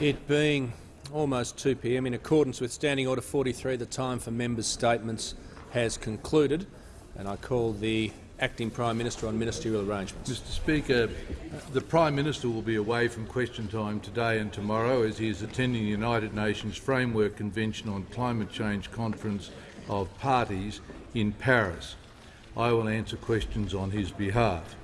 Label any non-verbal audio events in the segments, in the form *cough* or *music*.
It being almost 2 p.m. in accordance with Standing Order 43, the time for members' statements has concluded, and I call the Acting Prime Minister on ministerial arrangements. Mr Speaker, the Prime Minister will be away from question time today and tomorrow as he is attending the United Nations Framework Convention on Climate Change Conference of Parties in Paris. I will answer questions on his behalf.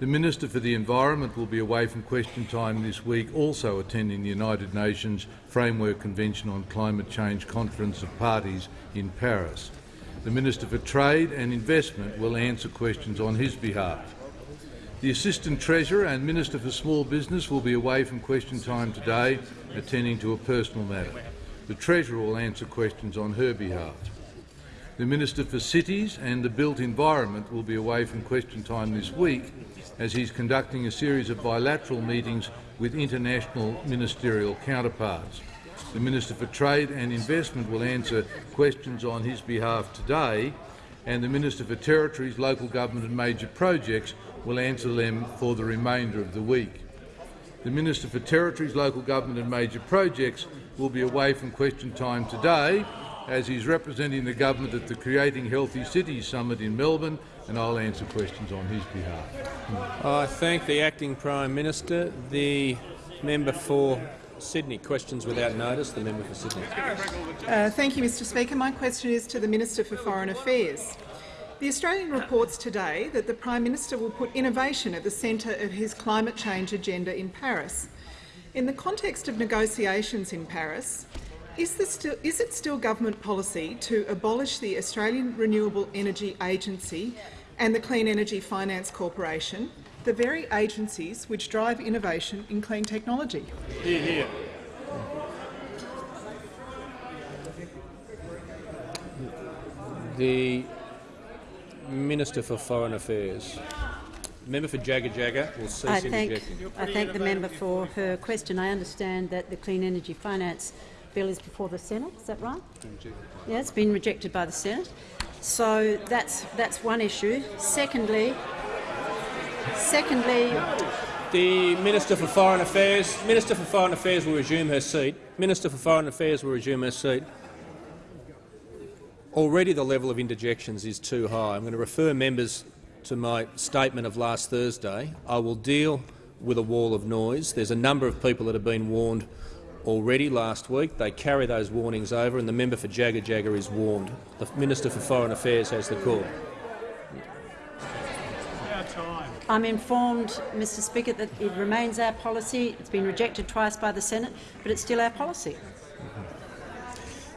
The Minister for the Environment will be away from question time this week, also attending the United Nations Framework Convention on Climate Change Conference of Parties in Paris. The Minister for Trade and Investment will answer questions on his behalf. The Assistant Treasurer and Minister for Small Business will be away from question time today, attending to a personal matter. The Treasurer will answer questions on her behalf. The Minister for Cities and the Built Environment will be away from question time this week as he's conducting a series of bilateral meetings with international ministerial counterparts. The Minister for Trade and Investment will answer questions on his behalf today, and the Minister for Territories, Local Government and Major Projects will answer them for the remainder of the week. The Minister for Territories, Local Government and Major Projects will be away from question time today as he's representing the government at the Creating Healthy Cities Summit in Melbourne and I'll answer questions on his behalf. I thank the Acting Prime Minister. The member for Sydney. Questions without notice. The member for Sydney. Uh, thank you, Mr Speaker. My question is to the Minister for Foreign Affairs. The Australian reports today that the Prime Minister will put innovation at the centre of his climate change agenda in Paris. In the context of negotiations in Paris, is, still, is, it still government policy to abolish the Australian Renewable Energy Agency and the Clean Energy Finance Corporation, the very agencies which drive innovation in clean technology? Hear, hear. The Minister for Foreign Affairs. Member for Jagajaga will cease I thank, interjecting. I thank the member for her question. I understand that the Clean Energy Finance bill is before the Senate. Is that right? Yeah, it's been rejected by the Senate. So that's that's one issue. Secondly, secondly, the Minister for Foreign Affairs, Minister for Foreign Affairs will resume her seat. Minister for Foreign Affairs will resume her seat. Already the level of interjections is too high. I'm going to refer members to my statement of last Thursday. I will deal with a wall of noise. There's a number of people that have been warned already last week. They carry those warnings over, and the member for Jagajaga is warned. The Minister for Foreign Affairs has the call. I'm informed, Mr Speaker, that it remains our policy. It's been rejected twice by the Senate, but it's still our policy.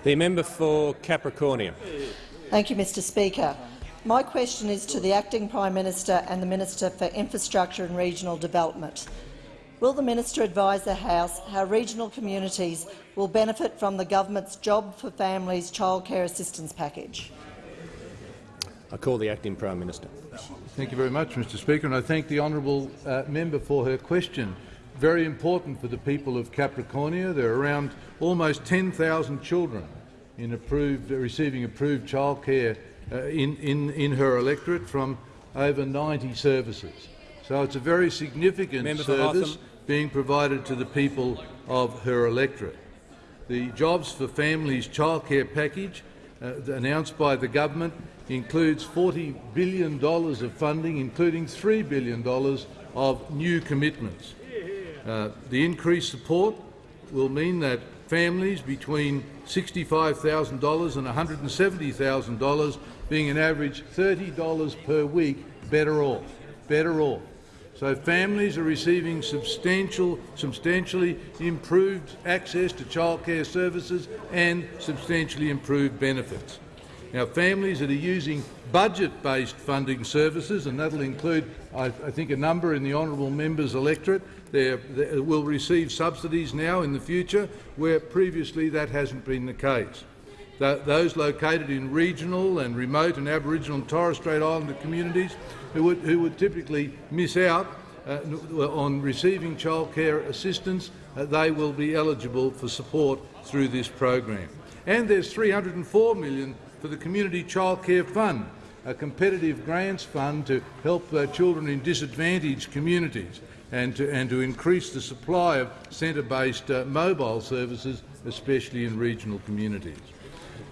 The member for Capricornia. Thank you, Mr Speaker. My question is to the Acting Prime Minister and the Minister for Infrastructure and Regional Development. Will the minister advise the House how regional communities will benefit from the government's Job for Families childcare assistance package? I call the acting Prime Minister. Thank you very much, Mr Speaker, and I thank the honourable uh, member for her question. Very important for the people of Capricornia. There are around almost 10,000 children in approved, receiving approved childcare uh, in, in, in her electorate from over 90 services. So it's a very significant Member service being provided to the people of her electorate. The Jobs for Families childcare package uh, announced by the government includes $40 billion of funding, including $3 billion of new commitments. Uh, the increased support will mean that families between $65,000 and $170,000, being an average $30 per week, better off. Better off. So families are receiving substantial, substantially improved access to childcare services and substantially improved benefits. Now, families that are using budget-based funding services, and that will include, I, I, think, a number in the honourable member's electorate, they will receive subsidies now in the future, where previously that hasn't been the case. Those located in regional and remote and Aboriginal and Torres Strait Islander communities who would, who would typically miss out uh, on receiving childcare assistance, uh, they will be eligible for support through this program. And there's 304 million for the Community Childcare Fund, a competitive grants fund to help uh, children in disadvantaged communities. and to, and to increase the supply of centre-based uh, mobile services, especially in regional communities.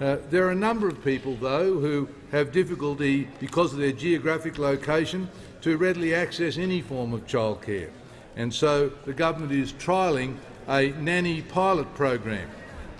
Uh, there are a number of people, though, who have difficulty because of their geographic location to readily access any form of childcare. And so the government is trialling a nanny pilot program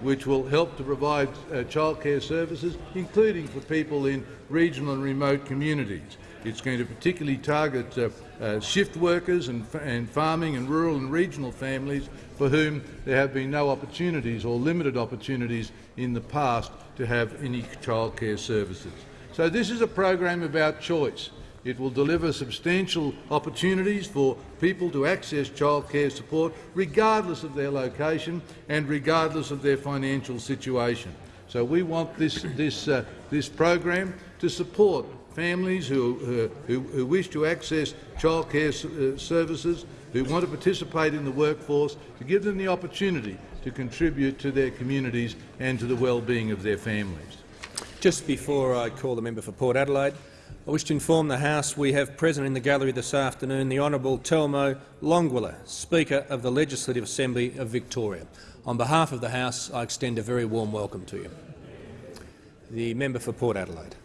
which will help to provide uh, childcare services, including for people in regional and remote communities. It's going to particularly target uh, uh, shift workers and, and, farming and rural and regional families for whom there have been no opportunities or limited opportunities in the past to have any childcare services. So this is a program about choice. It will deliver substantial opportunities for people to access childcare support regardless of their location and regardless of their financial situation. So we want this, this, uh, this program to support families who, uh, who, who, wish to access childcare uh, services, who want to participate in the workforce, to give them the opportunity to contribute to their communities and to the well-being of their families. Just before I call the member for Port Adelaide, I wish to inform the House we have present in the gallery this afternoon the Honourable Telmo Languiller, Speaker of the Legislative Assembly of Victoria. On behalf of the House, I extend a very warm welcome to you. The member for Port Adelaide.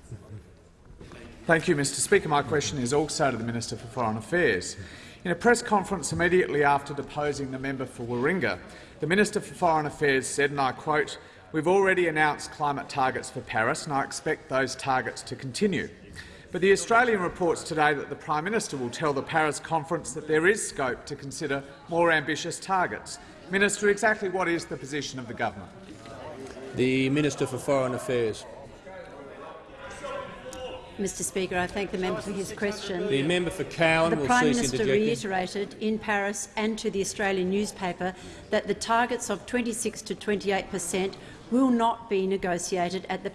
Thank you, Mr Speaker. My question is also to the Minister for Foreign Affairs. In a press conference immediately after deposing the member for Warringah, the Minister for Foreign Affairs said, and I quote, We've already announced climate targets for Paris, and I expect those targets to continue. But the Australian reports today that the Prime Minister will tell the Paris conference that there is scope to consider more ambitious targets. Minister, exactly what is the position of the government? The Minister for Foreign Affairs. Mr Speaker, I thank the member for his question. The member for Cowan the Prime Minister reiterated in Paris and to the Australian newspaper that the targets of 26 to 28 per cent will not be negotiated at the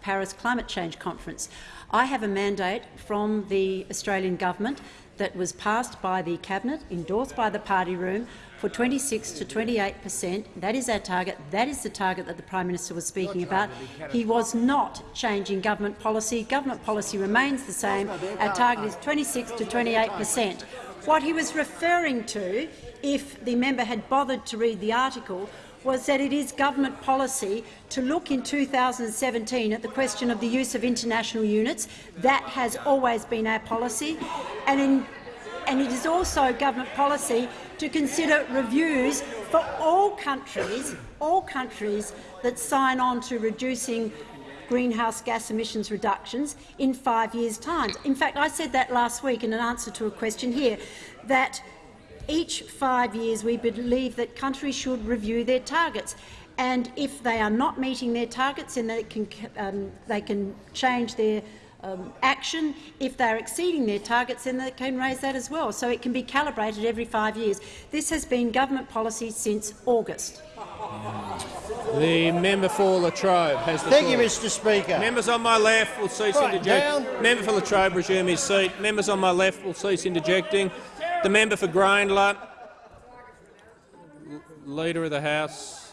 Paris Climate Change Conference. I have a mandate from the Australian government that was passed by the Cabinet, endorsed by the party room, for 26 to 28 per cent. That is our target. That is the target that the Prime Minister was speaking about. He was not changing government policy. Government policy remains the same. Our target is 26 to 28 per cent. What he was referring to, if the member had bothered to read the article, was that it is government policy to look in 2017 at the question of the use of international units. That has always been our policy. And, in, and it is also government policy to consider reviews for all countries, all countries that sign on to reducing greenhouse gas emissions reductions in five years' time. In fact, I said that last week in an answer to a question here, that each five years we believe that countries should review their targets. And if they are not meeting their targets, then they can, um, they can change their um, action. If they're exceeding their targets, then they can raise that as well. So it can be calibrated every five years. This has been government policy since August. The member for Latrobe has the Thank floor. you, Mr Speaker. Members on my left will cease right, interjecting. down. Member for Latrobe resume his seat. Members on my left will cease interjecting. The member for Grayndler, Leader of the House.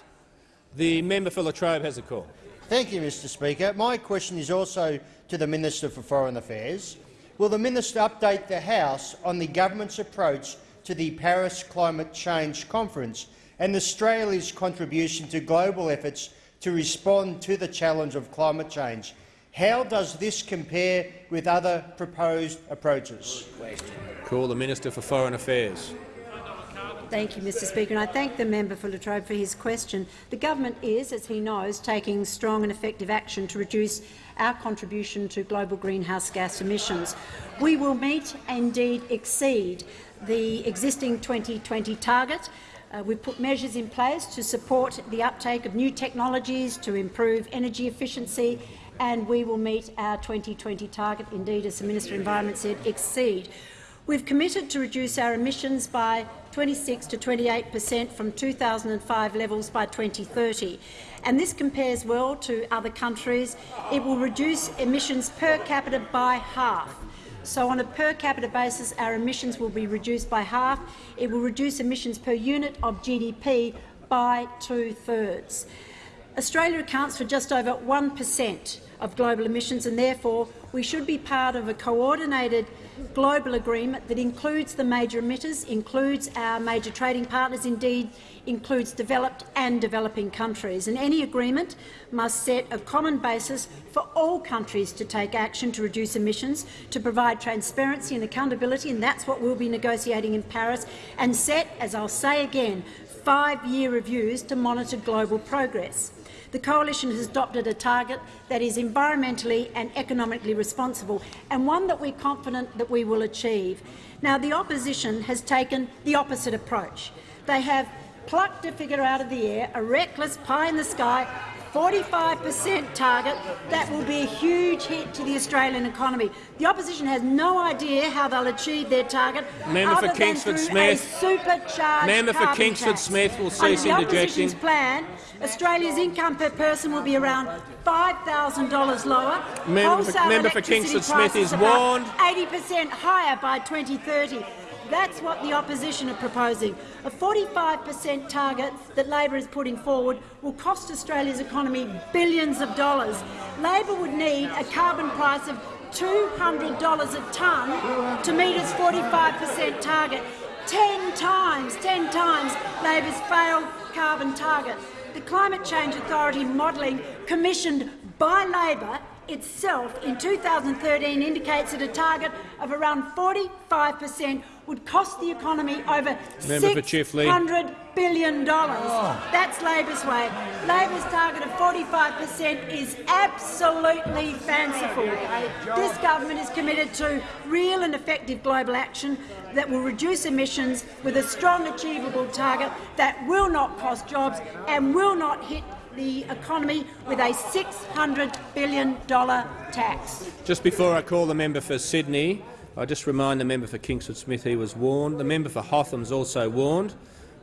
The member for Latrobe has a call. Thank you, Mr Speaker. My question is also to the Minister for Foreign Affairs. Will the minister update the House on the government's approach to the Paris Climate Change Conference and Australia's contribution to global efforts to respond to the challenge of climate change? How does this compare with other proposed approaches? Call the Minister for Foreign Affairs. Thank you, Mr Speaker, and I thank the member for Latrobe for his question. The government is, as he knows, taking strong and effective action to reduce our contribution to global greenhouse gas emissions. We will meet, and indeed exceed, the existing 2020 target. Uh, we've put measures in place to support the uptake of new technologies to improve energy efficiency, and we will meet our 2020 target, indeed, as the Minister of Environment said, exceed. We've committed to reduce our emissions by 26 to 28 per cent from 2005 levels by 2030. And this compares well to other countries. It will reduce emissions per capita by half. So on a per capita basis, our emissions will be reduced by half. It will reduce emissions per unit of GDP by two-thirds. Australia accounts for just over 1 per cent of global emissions, and therefore we should be part of a coordinated global agreement that includes the major emitters, includes our major trading partners, indeed includes developed and developing countries. And any agreement must set a common basis for all countries to take action to reduce emissions, to provide transparency and accountability, and that's what we'll be negotiating in Paris, and set, as I'll say again, five-year reviews to monitor global progress. The Coalition has adopted a target that is environmentally and economically responsible and one that we're confident that we will achieve. Now, the opposition has taken the opposite approach. They have plucked a figure out of the air, a reckless pie-in-the-sky 45 per cent target that will be a huge hit to the Australian economy. The opposition has no idea how they'll achieve their target Member other for Kingsford than through Smith. a supercharged Member for Kingsford tax. Smith will Under cease the opposition's plan, Australia's income per person will be around $5,000 lower. Member for- member for Kingsford Smith is warned. 80 per cent higher by 2030. That's what the opposition are proposing. A 45 per cent target that Labor is putting forward will cost Australia's economy billions of dollars. Labor would need a carbon price of $200 a tonne to meet its 45 per cent target. Ten times, ten times Labor's failed carbon target. The Climate Change Authority modelling commissioned by Labor itself in 2013 indicates that a target of around 45 per cent would cost the economy over Member $600 billion. That's Labor's way. Labor's target of 45 per cent is absolutely fanciful. This government is committed to real and effective global action that will reduce emissions with a strong achievable target that will not cost jobs and will not hit the economy with a $600 billion tax. Just before I call the member for Sydney, I just remind the member for Kingsford Smith he was warned. The member for Hotham is also warned,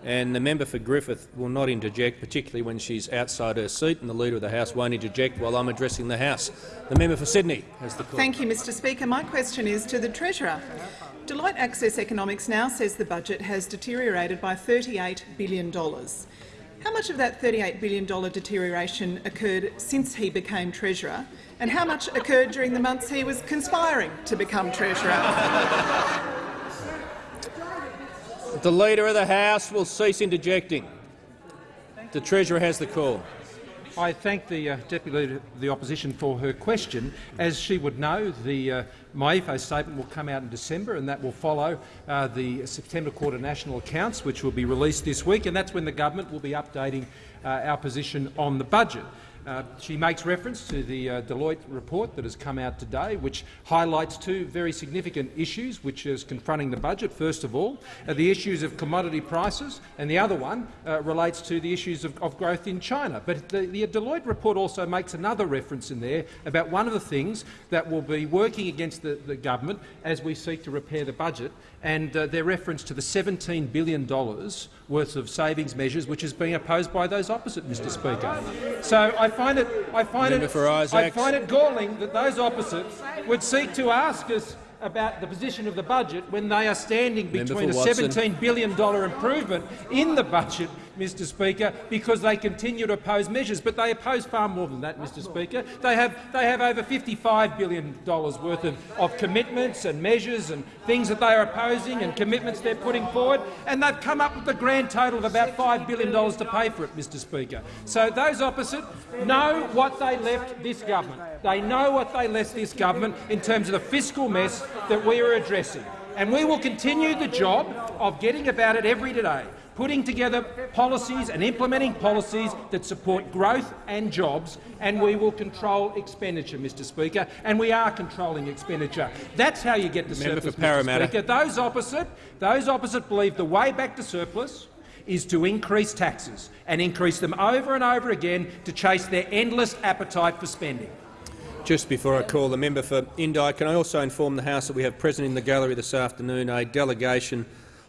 and the member for Griffith will not interject, particularly when she's outside her seat, and the Leader of the House won't interject while I'm addressing the House. The member for Sydney has the call. Thank you, Mr Speaker. My question is to the Treasurer. Deloitte Access Economics now says the budget has deteriorated by $38 billion. How much of that $38 billion deterioration occurred since he became Treasurer, and how much occurred during the months he was conspiring to become Treasurer? The Leader of the House will cease interjecting. The Treasurer has the call. I thank the uh, Deputy Leader of the Opposition for her question. As she would know, the uh, MYEFO statement will come out in December and that will follow uh, the September quarter national accounts, which will be released this week, and that's when the government will be updating uh, our position on the budget. Uh, she makes reference to the uh, Deloitte report that has come out today, which highlights two very significant issues which is confronting the budget. First of all, uh, the issues of commodity prices, and the other one uh, relates to the issues of, of growth in China. But the, the Deloitte report also makes another reference in there about one of the things that will be working against the, the government as we seek to repair the budget, and uh, their reference to the $17 billion worth of savings measures which is being opposed by those opposite, Mr Speaker. So I find it, I find Member it, I find it galling that those opposites would seek to ask us about the position of the budget when they are standing between a Watson. $17 billion improvement in the budget, Mr Speaker, because they continue to oppose measures. But they oppose far more than that, Mr Speaker. They have, they have over $55 billion worth of, of commitments and measures and things that they are opposing and commitments they're putting forward, and they've come up with a grand total of about $5 billion to pay for it, Mr Speaker. So those opposite know what they left this government. They know what they left this government in terms of the fiscal mess that we are addressing. And we will continue the job of getting about it every day, putting together policies and implementing policies that support growth and jobs, and we will control expenditure, Mr Speaker, and we are controlling expenditure. That's how you get to Member surplus, for Parramatta. Mr Speaker. Those opposite, those opposite believe the way back to surplus is to increase taxes and increase them over and over again to chase their endless appetite for spending. Just before I call the member for Indi, can I also inform the House that we have present in the gallery this afternoon a delegation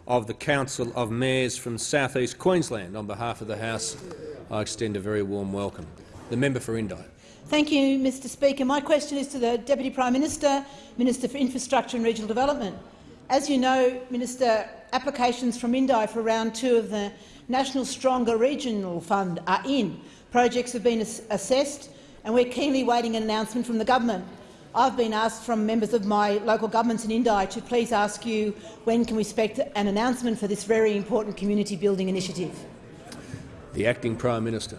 of the Council of Mayors from South East Queensland. On behalf of the House, I extend a very warm welcome. The member for Indi. Thank you, Mr Speaker. My question is to the Deputy Prime Minister, Minister for Infrastructure and Regional Development. As you know, Minister, applications from Indi for round two of the National Stronger Regions Fund are in. Projects have been ass assessed and we're keenly waiting an announcement from the government. I've been asked from members of my local governments in Indi to please ask you when can we expect an announcement for this very important community building initiative. The Acting Prime Minister.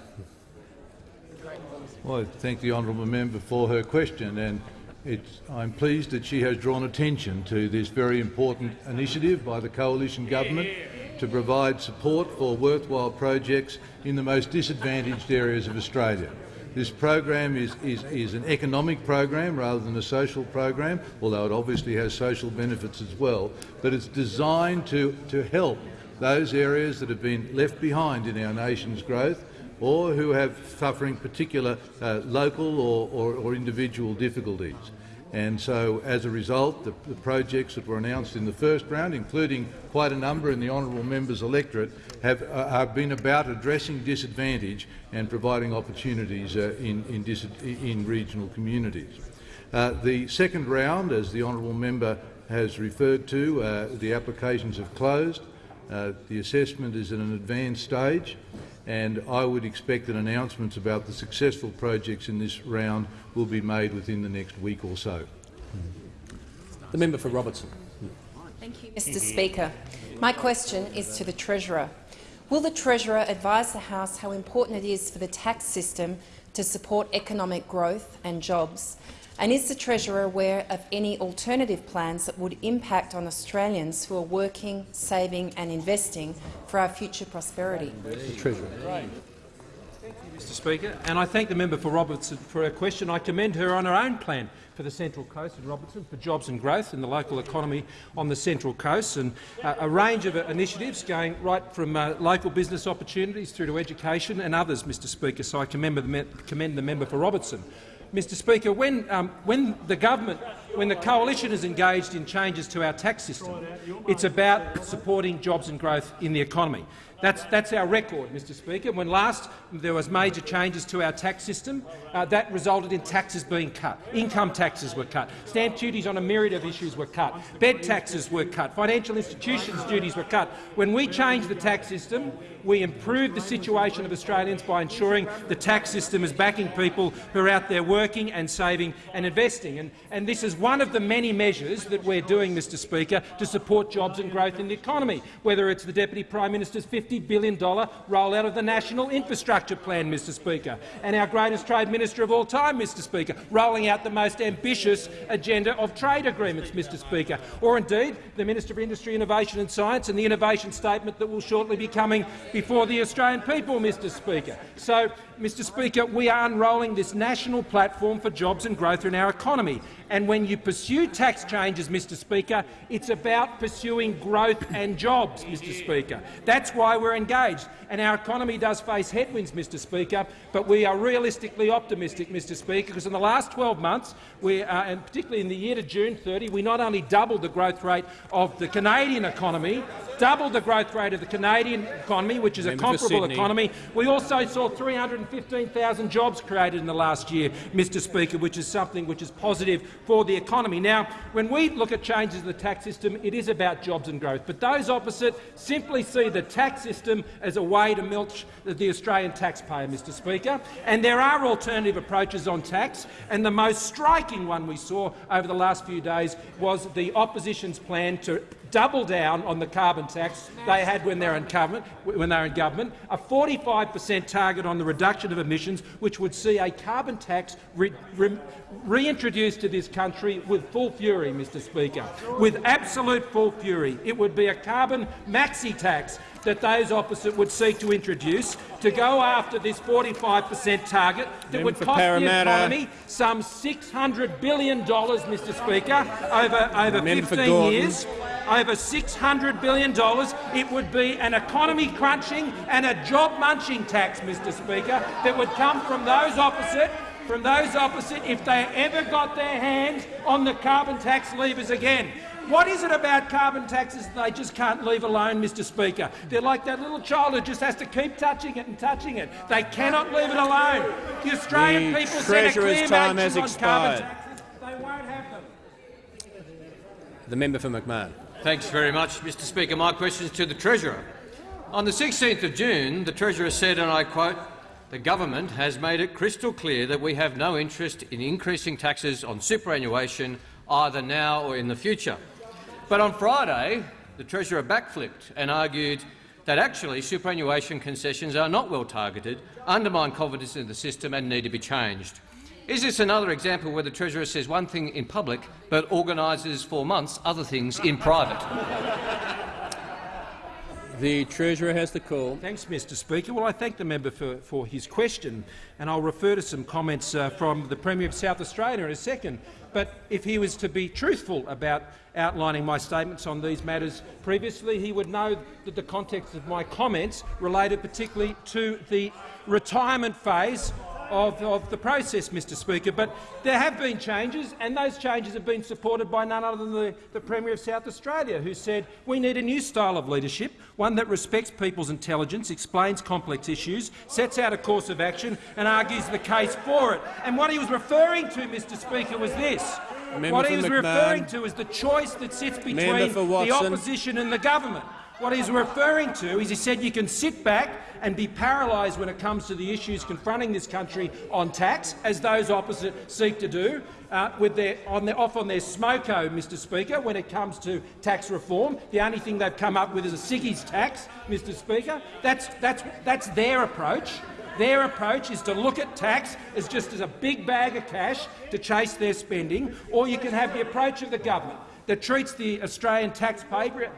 Well, I thank the honourable member for her question, and I'm pleased that she has drawn attention to this very important initiative by the coalition government to provide support for worthwhile projects in the most disadvantaged areas of Australia. This program is, is, is, an economic program rather than a social program, although it obviously has social benefits as well, but it's designed to, to help those areas that have been left behind in our nation's growth or who have suffering particular uh, local or, or, or individual difficulties. And so, as a result, the, the, projects that were announced in the first round, including quite a number in the honourable member's electorate, have, uh, have, been about addressing disadvantage and providing opportunities uh, in, in, in, regional communities. Uh, the second round, as the honourable member has referred to, uh, the applications have closed. Uh, the assessment is at an advanced stage and I would expect that announcements about the successful projects in this round will be made within the next week or so. The member for Robertson. Thank you, Mr Speaker. My question is to the Treasurer. Will the Treasurer advise the House how important it is for the tax system to support economic growth and jobs and is the Treasurer aware of any alternative plans that would impact on Australians who are working, saving and investing for our future prosperity? The Treasurer. Mr Speaker, and I thank the member for Robertson for her question. I commend her on her own plan for the Central Coast and Robertson for jobs and growth in the local economy on the Central Coast, and uh, a range of initiatives going right from uh, local business opportunities through to education and others, Mr Speaker. So I commend the, commend the member for Robertson. Mr Speaker, when, um, when the government, when the coalition is engaged in changes to our tax system, it's about supporting jobs and growth in the economy. That's, that's our record, Mr Speaker. When last there was major changes to our tax system, uh, that resulted in taxes being cut. Income taxes were cut. Stamp duties on a myriad of issues were cut. Bed taxes were cut. Financial institutions' duties were cut. When we changed the tax system, we improved the situation of Australians by ensuring the tax system is backing people who are out there working and saving and investing. And, and this is one of the many measures that we're doing, Mr Speaker, to support jobs and growth in the economy, whether it's the Deputy Prime Minister's $50 billion rollout of the National Infrastructure Plan, Mr Speaker, and our greatest trade minister of all time, Mr Speaker, rolling out the most ambitious agenda of trade agreements, Mr Speaker, or indeed the Minister for Industry, Innovation and Science and the innovation statement that will shortly be coming before the Australian people, Mr Speaker. So, Mr Speaker, we are unrolling this national platform for jobs and growth in our economy. And when you pursue tax changes, Mr Speaker, it's about pursuing growth and jobs, Mr Speaker. That's why we're engaged. And our economy does face headwinds, Mr Speaker, but we are realistically optimistic, Mr Speaker, because in the last 12 months, we, uh, and particularly in the year to June 30, we not only doubled the growth rate of the Canadian economy, doubled the growth rate of the Canadian economy, which is a comparable economy. We also saw 315,000 jobs created in the last year, Mr Speaker, which is something which is positive for the economy. Now, when we look at changes to the tax system, it is about jobs and growth. But those opposite simply see the tax system as a way to milk the Australian taxpayer, Mr Speaker. And there are alternative approaches on tax, and the most striking one we saw over the last few days was the opposition's plan to double down on the carbon tax they had when they were in government, when they in government a 45 per cent target on the reduction of emissions, which would see a carbon tax re re reintroduced to this country with full fury, Mr Speaker, with absolute full fury. It would be a carbon maxi tax that those opposite would seek to introduce to go after this 45 per cent target that would cost Parramatta. the economy some $600 billion, Mr Speaker, over, over 15 years. Over $600 billion. It would be an economy-crunching and a job-munching tax, Mr Speaker, that would come from those opposite from those opposite if they ever got their hands on the carbon tax levers again. What is it about carbon taxes that they just can't leave alone, Mr Speaker? They're like that little child who just has to keep touching it and touching it. They cannot leave it alone. The Australian the people sent a clear time has expired. Taxes. They won't have them. The member for McMahon. Thanks very much, Mr Speaker. My question is to the Treasurer. On the 16th of June, the Treasurer said, and I quote, the government has made it crystal clear that we have no interest in increasing taxes on superannuation either now or in the future. But on Friday, the Treasurer backflipped and argued that actually superannuation concessions are not well targeted, undermine confidence in the system and need to be changed. Is this another example where the Treasurer says one thing in public but organises for months other things in private? *laughs* The Treasurer has the call. Thanks, Mr Speaker. Well, I thank the member for, for his question, and I'll refer to some comments uh, from the Premier of South Australia in a second. But if he was to be truthful about outlining my statements on these matters previously, he would know that the context of my comments related particularly to the retirement phase of, of, the process, Mr Speaker. But there have been changes, and those changes have been supported by none other than the, the, Premier of South Australia, who said we need a new style of leadership, one that respects people's intelligence, explains complex issues, sets out a course of action and argues the case for it. And what he was referring to, Mr Speaker, was this. Member what he was McMahon. referring to is the choice that sits between the opposition and the government. What he's referring to is he said you can sit back and be paralysed when it comes to the issues confronting this country on tax, as those opposite seek to do, uh, with their, on their, off on their smoko, Mr Speaker, when it comes to tax reform. The only thing they've come up with is a Siggy's tax, Mr Speaker. That's, that's, that's their approach. Their approach is to look at tax as just as a big bag of cash to chase their spending, or you can have the approach of the government that treats the Australian taxpayer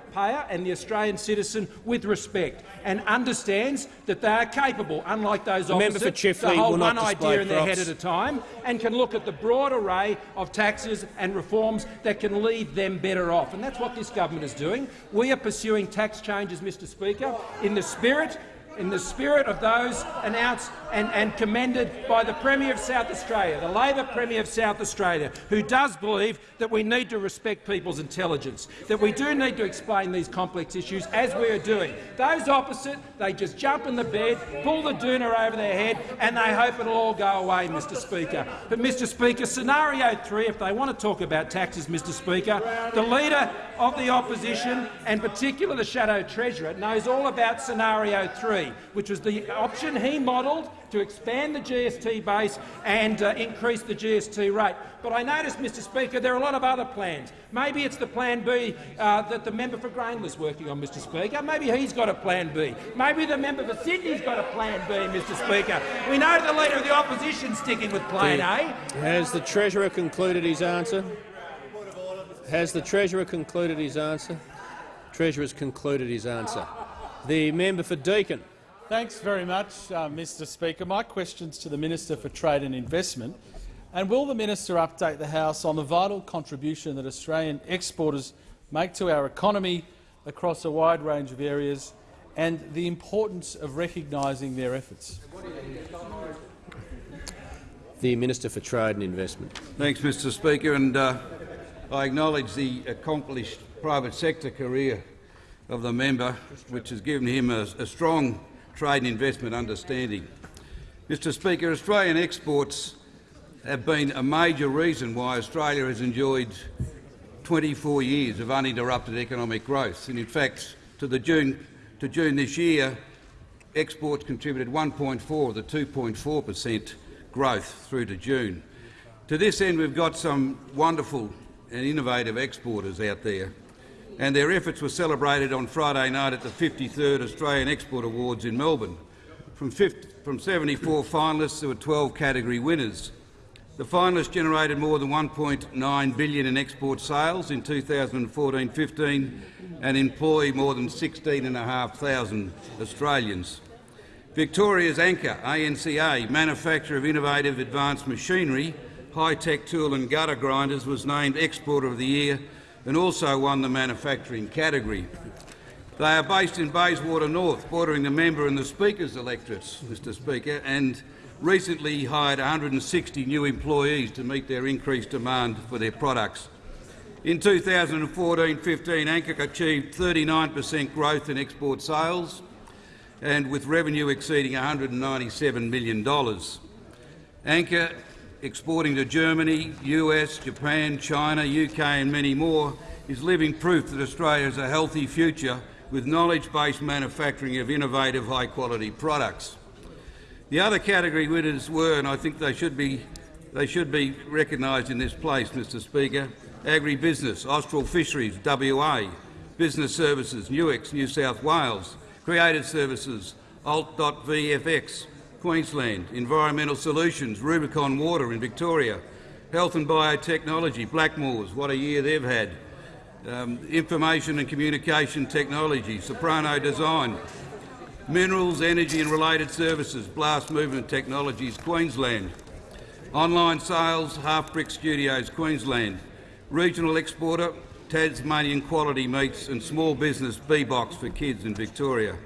and the Australian citizen with respect and understands that they are capable, unlike those the opposite, Chifley to hold one idea in their head at a time and can look at the broad array of taxes and reforms that can leave them better off. And that's what this government is doing. We are pursuing tax changes, Mr Speaker, in the spirit in the spirit of those announced and, and, commended by the Premier of South Australia, the Labor Premier of South Australia, who does believe that we need to respect people's intelligence, that we do need to explain these complex issues, as we are doing. Those opposite, they just jump in the bed, pull the doona over their head, and they hope it'll all go away, Mr Speaker. But, Mr Speaker, scenario three, if they want to talk about taxes, Mr Speaker, the Leader of the Opposition, and particularly the Shadow Treasurer, knows all about scenario three, which was the option he modelled to expand the GST base and uh, increase the GST rate. But I notice, Mr Speaker, there are a lot of other plans. Maybe it's the plan B uh, that the member for Grayndler is working on, Mr Speaker. Maybe he's got a plan B. Maybe the member for Sydney's got a plan B, Mr Speaker. We know the Leader of the Opposition sticking with plan A. Has the Treasurer concluded his answer? Has the Treasurer concluded his answer? Treasurer has concluded his answer. The member for Deakin. Thanks very much, uh, Mr Speaker. My question's to the Minister for Trade and Investment. And will the minister update the House on the vital contribution that Australian exporters make to our economy across a wide range of areas and the importance of recognising their efforts? The Minister for Trade and Investment. Thanks, Mr Speaker. And, uh, I acknowledge the accomplished private sector career of the member, which has given him a, a strong trade and investment understanding. Mr Speaker, Australian exports have been a major reason why Australia has enjoyed 24 years of uninterrupted economic growth. And in fact, to, the June, to June this year, exports contributed 1.4 of the 2.4 per cent growth through to June. To this end, we've got some wonderful and innovative exporters out there, and their efforts were celebrated on Friday night at the 53rd Australian Export Awards in Melbourne. From, 50, from 74 finalists, there were 12 category winners. The finalists generated more than 1.9 billion in export sales in 2014-15 and employ more than 16,500 Australians. Victoria's Anchor, ANCA, manufacturer of innovative advanced machinery, high-tech tool and cutter grinders, was named Exporter of the Year and also won the manufacturing category. They are based in Bayswater North, bordering the member and the Speaker's electorates, Mr Speaker, and recently hired 160 new employees to meet their increased demand for their products. In 2014-15, ANCA achieved 39 per cent growth in export sales, and with revenue exceeding $197 million. ANCA exporting to Germany, US, Japan, China, UK and many more is living proof that Australia has a healthy future with knowledge-based manufacturing of innovative, high-quality products. The other category winners were, and I think they should be, they should be recognised in this place, Mr Speaker, Agribusiness, Austral Fisheries, WA, Business Services, Nuix, New South Wales, Creative Services, Alt.VFX, Queensland, Environmental Solutions, Rubicon Water in Victoria, Health and Biotechnology, Blackmores, what a year they've had, um, Information and Communication Technology, Soprano Design, Minerals, Energy and Related Services, Blast Movement Technologies, Queensland, Online Sales, Halfbrick Studios, Queensland, Regional Exporter, Tasmanian Quality Meats and Small Business B-Box for Kids in Victoria.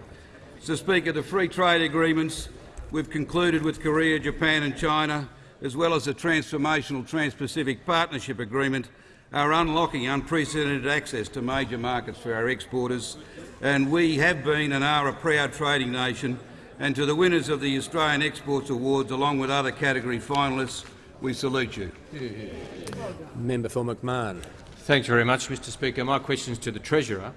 Mr Speaker, the free trade agreements we've concluded with Korea, Japan and China, as well as the transformational Trans-Pacific Partnership Agreement, are unlocking unprecedented access to major markets for our exporters, and we have been and are a proud trading nation. And to the winners of the Australian Exports Awards, along with other category finalists, we salute you. Member for McMahon. Thanks very much, Mr Speaker. My question is to the Treasurer.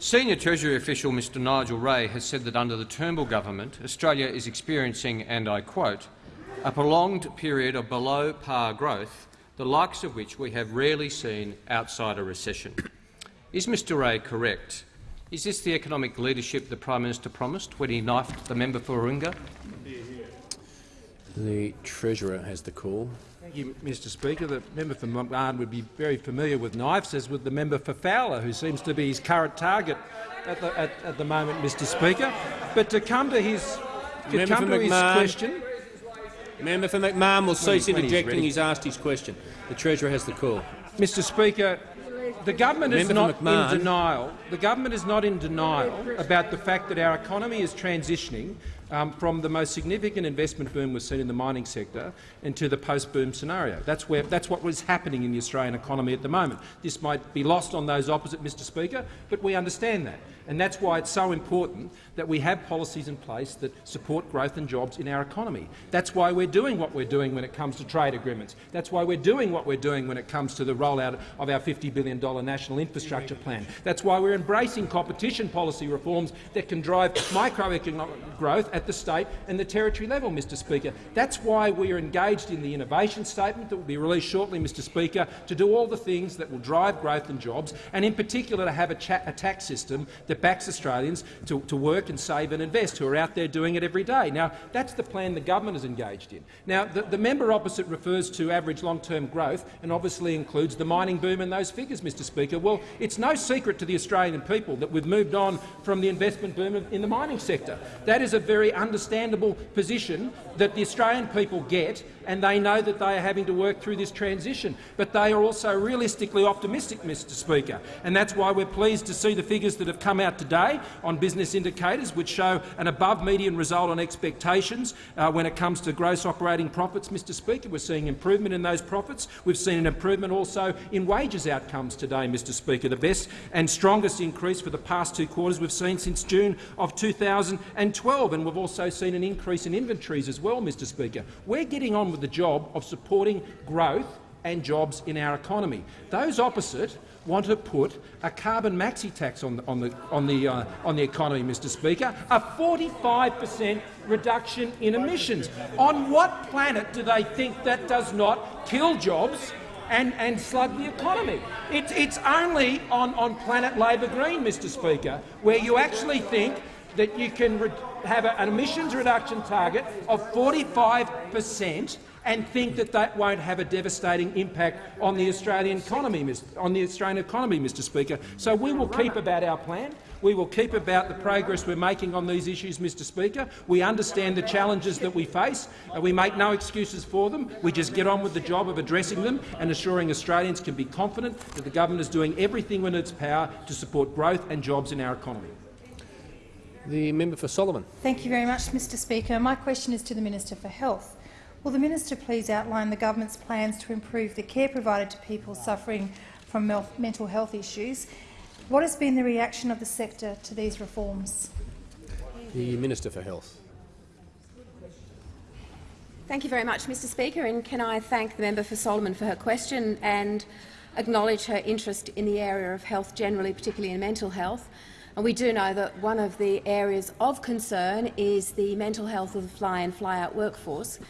Senior Treasury official Mr Nigel Ray has said that under the Turnbull government, Australia is experiencing, and I quote, a prolonged period of below-par growth the likes of which we have rarely seen outside a recession. Is Mr Ray correct? Is this the economic leadership the Prime Minister promised when he knifed the member for Warringah? The Treasurer has the call. Thank you, Mr Speaker. The member for McMahon would be very familiar with knives, as would the member for Fowler, who seems to be his current target at the, at, at the moment, Mr Speaker. But to come to his, to Member come for to his McMahon. question, Member for McMahon will cease when he's interjecting. He's asked his question. The Treasurer has the call. Mr Speaker, the government is Member for not McMahon. in denial. The government is not in denial about the fact that our economy is transitioning um, from the most significant investment boom we've seen in the mining sector into the post-boom scenario. That's, where, that's what was happening in the Australian economy at the moment. This might be lost on those opposite, Mr Speaker, but we understand that. And that's why it's so important that we have policies in place that support growth and jobs in our economy. That's why we're doing what we're doing when it comes to trade agreements. That's why we're doing what we're doing when it comes to the rollout of our $50 billion national infrastructure plan. That's why we're embracing competition policy reforms that can drive microeconomic growth at the state and the territory level, Mr Speaker. That's why we are engaged in the innovation statement that will be released shortly, Mr Speaker, to do all the things that will drive growth and jobs, and in particular to have a, a tax system that backs Australians to, to work and save and invest, who are out there doing it every day. Now, that's the plan the government is engaged in. Now, the, the member opposite refers to average long-term growth and obviously includes the mining boom in those figures, Mr Speaker. Well, it's no secret to the Australian people that we've moved on from the investment boom in the mining sector. That is a very understandable position that the Australian people get, and they know that they are having to work through this transition. But they are also realistically optimistic, Mr Speaker, and that's why we're pleased to see the figures that have come out today on business indicators, which show an above-median result on expectations uh, when it comes to gross operating profits, Mr Speaker. We're seeing improvement in those profits. We've seen an improvement also in wages outcomes today, Mr Speaker, the best and strongest increase for the past two quarters we've seen since June of 2012, and we've also seen an increase in inventories as well, Mr Speaker. We're getting on with the job of supporting growth and jobs in our economy. Those opposite want to put a carbon maxi tax on the, on the, on the, uh, on the economy, Mr Speaker, a 45 per cent reduction in emissions. On what planet do they think that does not kill jobs and, and slug the economy? It's, it's only on, on planet Labor Green, Mr Speaker, where you actually think that you can have a- an emissions reduction target of 45 per cent and think that that won't have a devastating impact on the Australian economy, Mis- on the Australian economy, Mr. Speaker. So we will keep about our plan. We will keep about the progress we're making on these issues, Mr. Speaker. We understand the challenges that we face. and we make no excuses for them. We just get on with the job of addressing them and assuring Australians can be confident that the government is doing everything in its power to support growth and jobs in our economy. The member for Solomon. Thank you very much, Mr Speaker. My question is to the Minister for Health. Will the minister please outline the government's plans to improve the care provided to people suffering from mental health issues? What has been the reaction of the sector to these reforms? The Minister for Health. Thank you very much, Mr Speaker, and can I thank the member for Solomon for her question and acknowledge her interest in the area of health generally, particularly in mental health. And we do know that one of the areas of concern is the mental health of the fly-in, fly-out workforce.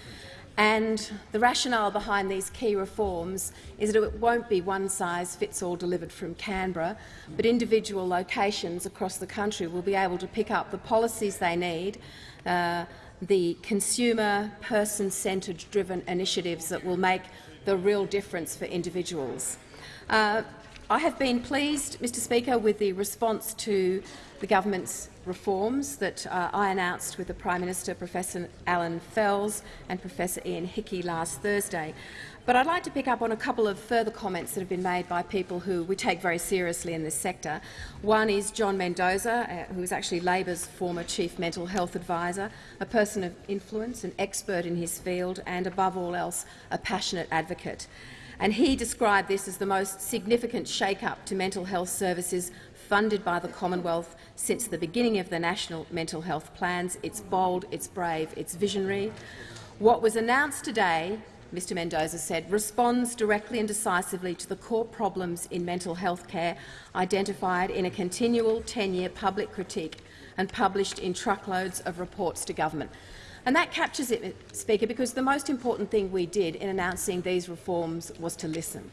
And the rationale behind these key reforms is that it won't be one-size-fits-all delivered from Canberra, but individual locations across the country will be able to pick up the policies they need, uh, the consumer, person-centred driven initiatives that will make the real difference for individuals. Uh, I have been pleased, Mr Speaker, with the response to the government's reforms that uh, I announced with the Prime Minister, Professor Alan Fels and Professor Ian Hickie last Thursday. But I'd like to pick up on a couple of further comments that have been made by people who we take very seriously in this sector. One is John Mendoza, uh, who is actually Labor's former Chief Mental Health Advisor, a person of influence, an expert in his field and, above all else, a passionate advocate. And he described this as the most significant shake-up to mental health services funded by the Commonwealth since the beginning of the National Mental Health Plans. It's bold, it's brave, it's visionary. What was announced today, Mr Mendoza said, responds directly and decisively to the core problems in mental health care identified in a continual 10-year public critique and published in truckloads of reports to government. And that captures it, Speaker, because the most important thing we did in announcing these reforms was to listen.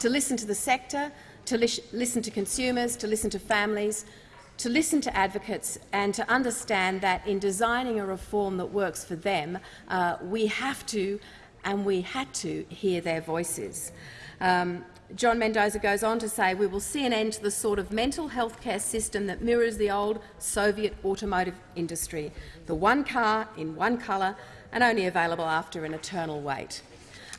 To listen to the sector, to li listen to consumers, to listen to families, to listen to advocates and to understand that in designing a reform that works for them, uh, we have to and we had to hear their voices. Um, John Mendoza goes on to say, we will see an end to the sort of mental health care system that mirrors the old Soviet automotive industry, the one car in one colour and only available after an eternal wait.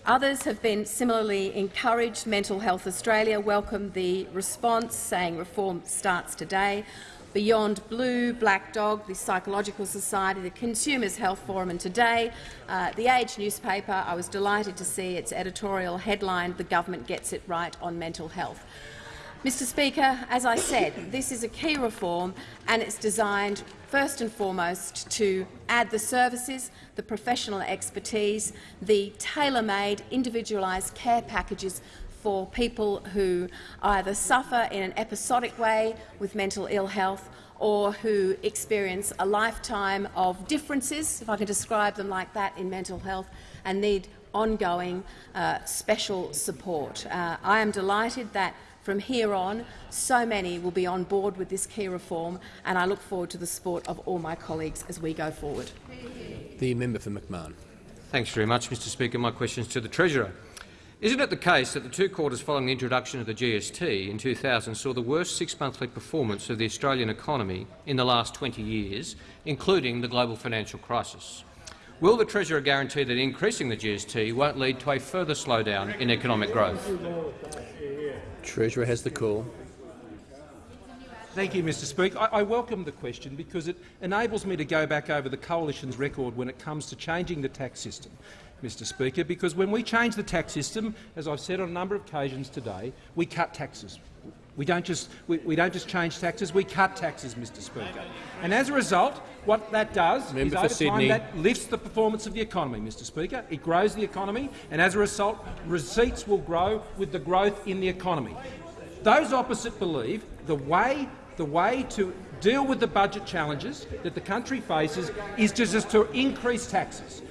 Others have been similarly encouraged. Mental Health Australia welcomed the response, saying reform starts today. Beyond Blue, Black Dog, the Psychological Society, the Consumers Health Forum and today, uh, the Age newspaper, I was delighted to see its editorial headline, The Government Gets It Right on Mental Health. Mr Speaker, as I said, this is a key reform and it's designed first and foremost to add the services, the professional expertise, the tailor-made individualised care packages for people who either suffer in an episodic way with mental ill health or who experience a lifetime of differences, if I can describe them like that, in mental health and need ongoing uh, special support. Uh, I am delighted that from here on, so many will be on board with this key reform, and I look forward to the support of all my colleagues as we go forward. The member for McMahon. Thanks very much, Mr Speaker. My question is to the Treasurer. Isn't it the case that the two quarters following the introduction of the GST in 2000 saw the worst six-monthly performance of the Australian economy in the last 20 years, including the global financial crisis? Will the Treasurer guarantee that increasing the GST won't lead to a further slowdown in economic growth? Treasurer has the call. Thank you, Mr Speaker. I, I, welcome the question because it enables me to go back over the Coalition's record when it comes to changing the tax system. Mr Speaker, because when we change the tax system, as I've said on a number of occasions today, we cut taxes. We don't just we, we don't just change taxes; we cut taxes, Mr. Speaker. And as a result, what that does Member is over time that lifts the performance of the economy, Mr. Speaker. It grows the economy, and as a result, receipts will grow with the growth in the economy. Those opposite believe the way the way to deal with the budget challenges that the country faces is just to increase taxes.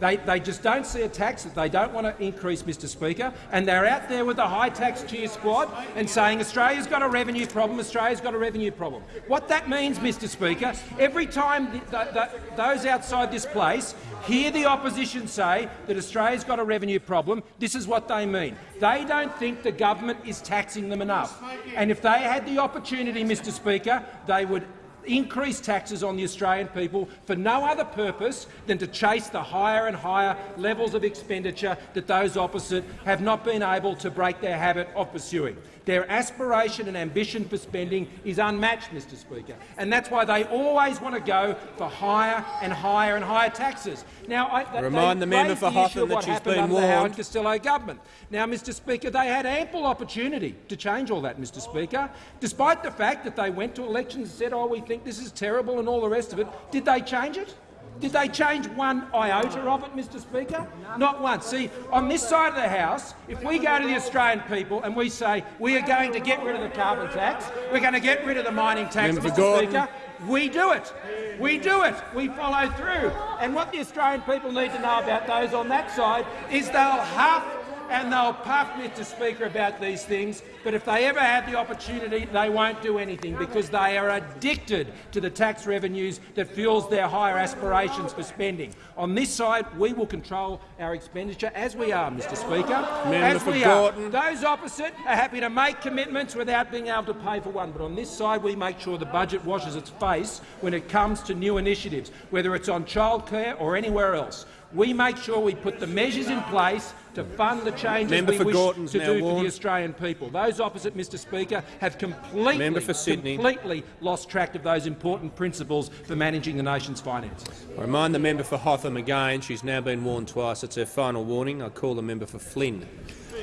They, they just don't see a tax that they don't want to increase, Mr Speaker, and they're out there with a high-tax cheer squad and saying Australia's got a revenue problem, Australia's got a revenue problem. What that means, Mr Speaker, every time the, the, the, those outside this place hear the opposition say that Australia's got a revenue problem, this is what they mean. They don't think the government is taxing them enough. And if they had the opportunity, Mr Speaker, they would increase taxes on the Australian people for no other purpose than to chase the higher and higher levels of expenditure that those opposite have not been able to break their habit of pursuing. Their aspiration and ambition for spending is unmatched, Mr Speaker, and that's why they always want to go for higher and higher and higher taxes. Now, I, Remind the member for Hotham that she's been warned. The Howard. Costello government. Now, Mr Speaker, they had ample opportunity to change all that, Mr Speaker, despite the fact that they went to elections and said, oh, we think this is terrible and all the rest of it. Did they change it? Did they change one iota of it, Mr Speaker? Not once. See, on this side of the House, if we go to the Australian people and we say we are going to get rid of the carbon tax, we're going to get rid of the mining tax, Member Mr Gordon. Speaker, we do it. We do it. We follow through. And what the Australian people need to know about those on that side is they'll huff and they'll puff, Mr Speaker, about these things, but if they ever have the opportunity, they won't do anything because they are addicted to the tax revenues that fuels their higher aspirations for spending. On this side, we will control our expenditure, as we are, Mr Speaker. Member as we are. Those opposite are happy to make commitments without being able to pay for one, but on this side we make sure the budget washes its face when it comes to new initiatives, whether it's on childcare or anywhere else. We make sure we put the measures in place to fund the changes Member we wish Gorton's to now do for the Australian people. Those opposite, Mr Speaker, have completely, for completely lost track of those important principles for managing the nation's finances. I remind the member for Hotham again, she's now been warned twice. It's her final warning. I call the member for Flynn.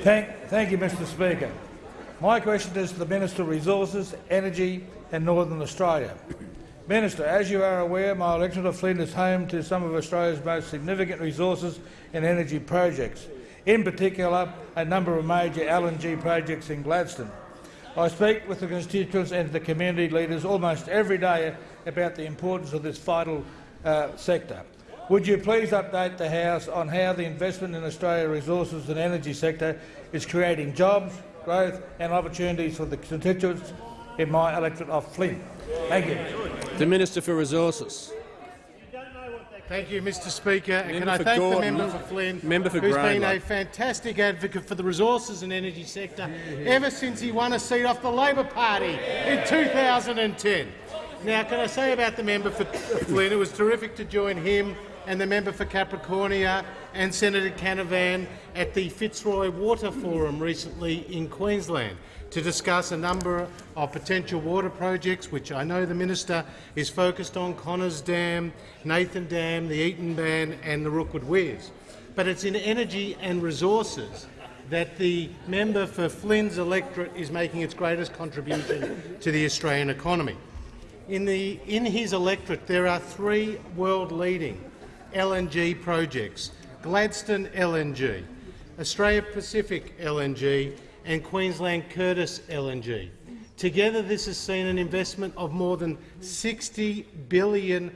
Thank, thank you, Mr Speaker. My question is to the Minister of Resources, Energy and Northern Australia. Minister, as you are aware, my electorate of Flynn is home to some of Australia's most significant resources and energy projects, in particular a number of major LNG projects in Gladstone. I speak with the constituents and the community leaders almost every day about the importance of this vital uh, sector. Would you please update the House on how the investment in Australia's resources and energy sector is creating jobs, growth and opportunities for the constituents in my electorate of Flynn? Thank you. The Minister for Resources. Thank you, Mr Speaker. And can I thank Gordon. the member for Flynn, Member for who's been a fantastic advocate for the resources and energy sector ever since he won a seat off the Labor Party in 2010. Now, can I say about the member for Flynn, it was terrific to join him and the member for Capricornia and Senator Canavan at the Fitzroy Water Forum recently in Queensland to discuss a number of potential water projects, which I know the minister is focused on, Connors Dam, Nathan Dam, the Eden Bann and the Rookwood Weirs. But it's in energy and resources that the member for Flynn's electorate is making its greatest contribution to the Australian economy. In, the, in his electorate, there are three world-leading LNG projects, Gladstone LNG, Australia Pacific LNG and Queensland Curtis LNG. Together, this has seen an investment of more than $60 billion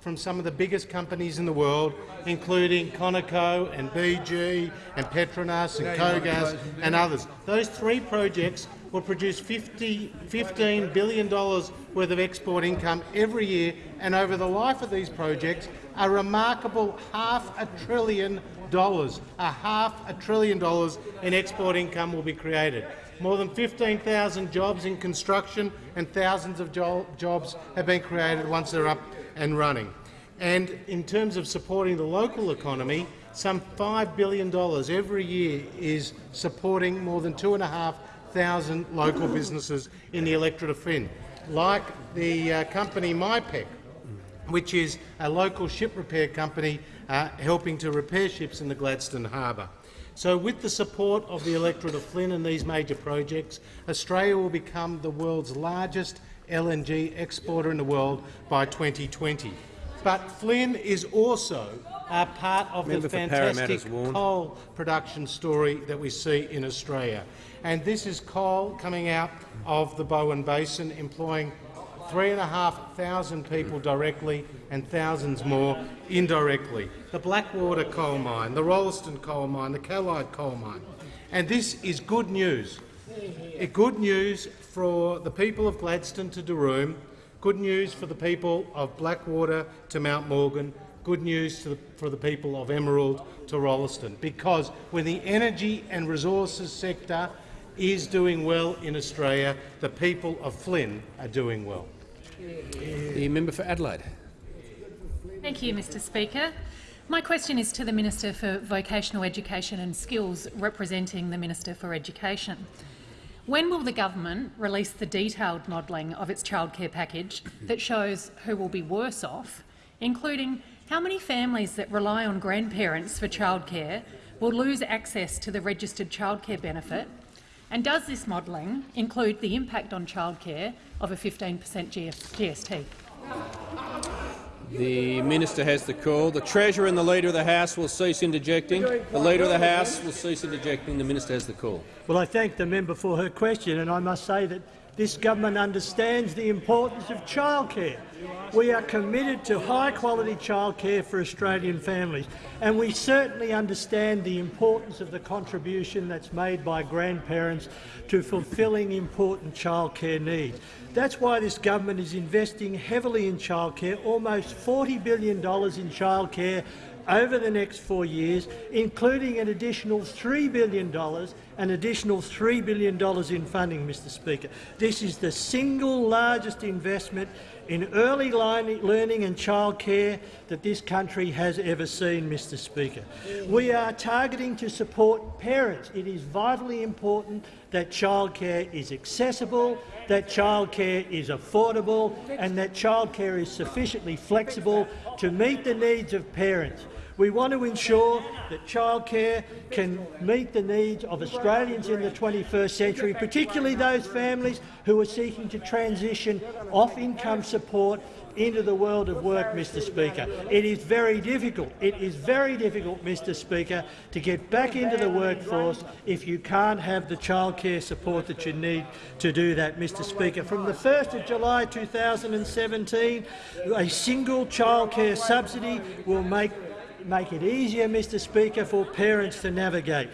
from some of the biggest companies in the world, including Conoco and BG and Petronas and Kogas and others. Those three projects will produce 50, $15 billion worth of export income every year, and over the life of these projects, a remarkable half a trillion dollars, a half a trillion dollars in export income will be created. More than 15,000 jobs in construction and thousands of jo jobs have been created once they're up and running. And in terms of supporting the local economy, some $5 billion every year is supporting more than 2,500 local businesses in the electorate of Flynn, like the uh, company MyPEC, which is a local ship repair company uh, helping to repair ships in the Gladstone Harbour. So with the support of the electorate of Flynn and these major projects, Australia will become the world's largest LNG exporter in the world by 2020. But Flynn is also a part of Member the fantastic coal production story that we see in Australia. And this is coal coming out of the Bowen Basin, employing 3,500 people directly and thousands more indirectly. The Blackwater coal mine, the Rolleston coal mine, the Callide coal mine. And this is good news. Eh, Good news for the people of Gladstone to Taroom, good news for the people of Blackwater to Mount Morgan, good news the, for the people of Emerald to Rolleston, because when the energy and resources sector is doing well in Australia, the people of Flynn are doing well. The member for Adelaide. Thank you, Mr Speaker. My question is to the Minister for Vocational Education and Skills, representing the Minister for Education. When will the government release the detailed modelling of its childcare package that shows who will be worse off, including how many families that rely on grandparents for childcare will lose access to the registered childcare benefit? And does this modelling include the impact on childcare of a 15 per cent GST? The minister has the call. The Treasurer and the Leader of the House will cease interjecting. The Leader of the House will cease interjecting. The minister has the call. Well, I thank the member for her question, and I must say that this government understands the importance of childcare. We are committed to high-quality childcare for Australian families, and we certainly understand the importance of the contribution that's made by grandparents to fulfilling important childcare needs. That's why this government is investing heavily in childcare, almost $40 billion in childcare over the next four years, including an additional $3 billion, an additional $3 billion in funding, Mr Speaker. This is the single largest investment in early learning and childcare that this country has ever seen, Mr Speaker. We are targeting to support parents. It is vitally important that childcare is accessible, that childcare is affordable and that childcare is sufficiently flexible to meet the needs of parents. We want to ensure that childcare can meet the needs of Australians in the 21st century, particularly those families who are seeking to transition off income support into the world of work, Mr Speaker. It is very difficult. It is very difficult, Mr Speaker, to get back into the workforce if you can't have the childcare support that you need to do that, Mr Speaker. From the 1st of July 2017, a single childcare subsidy will make make it easier, Mr Speaker, for parents to navigate.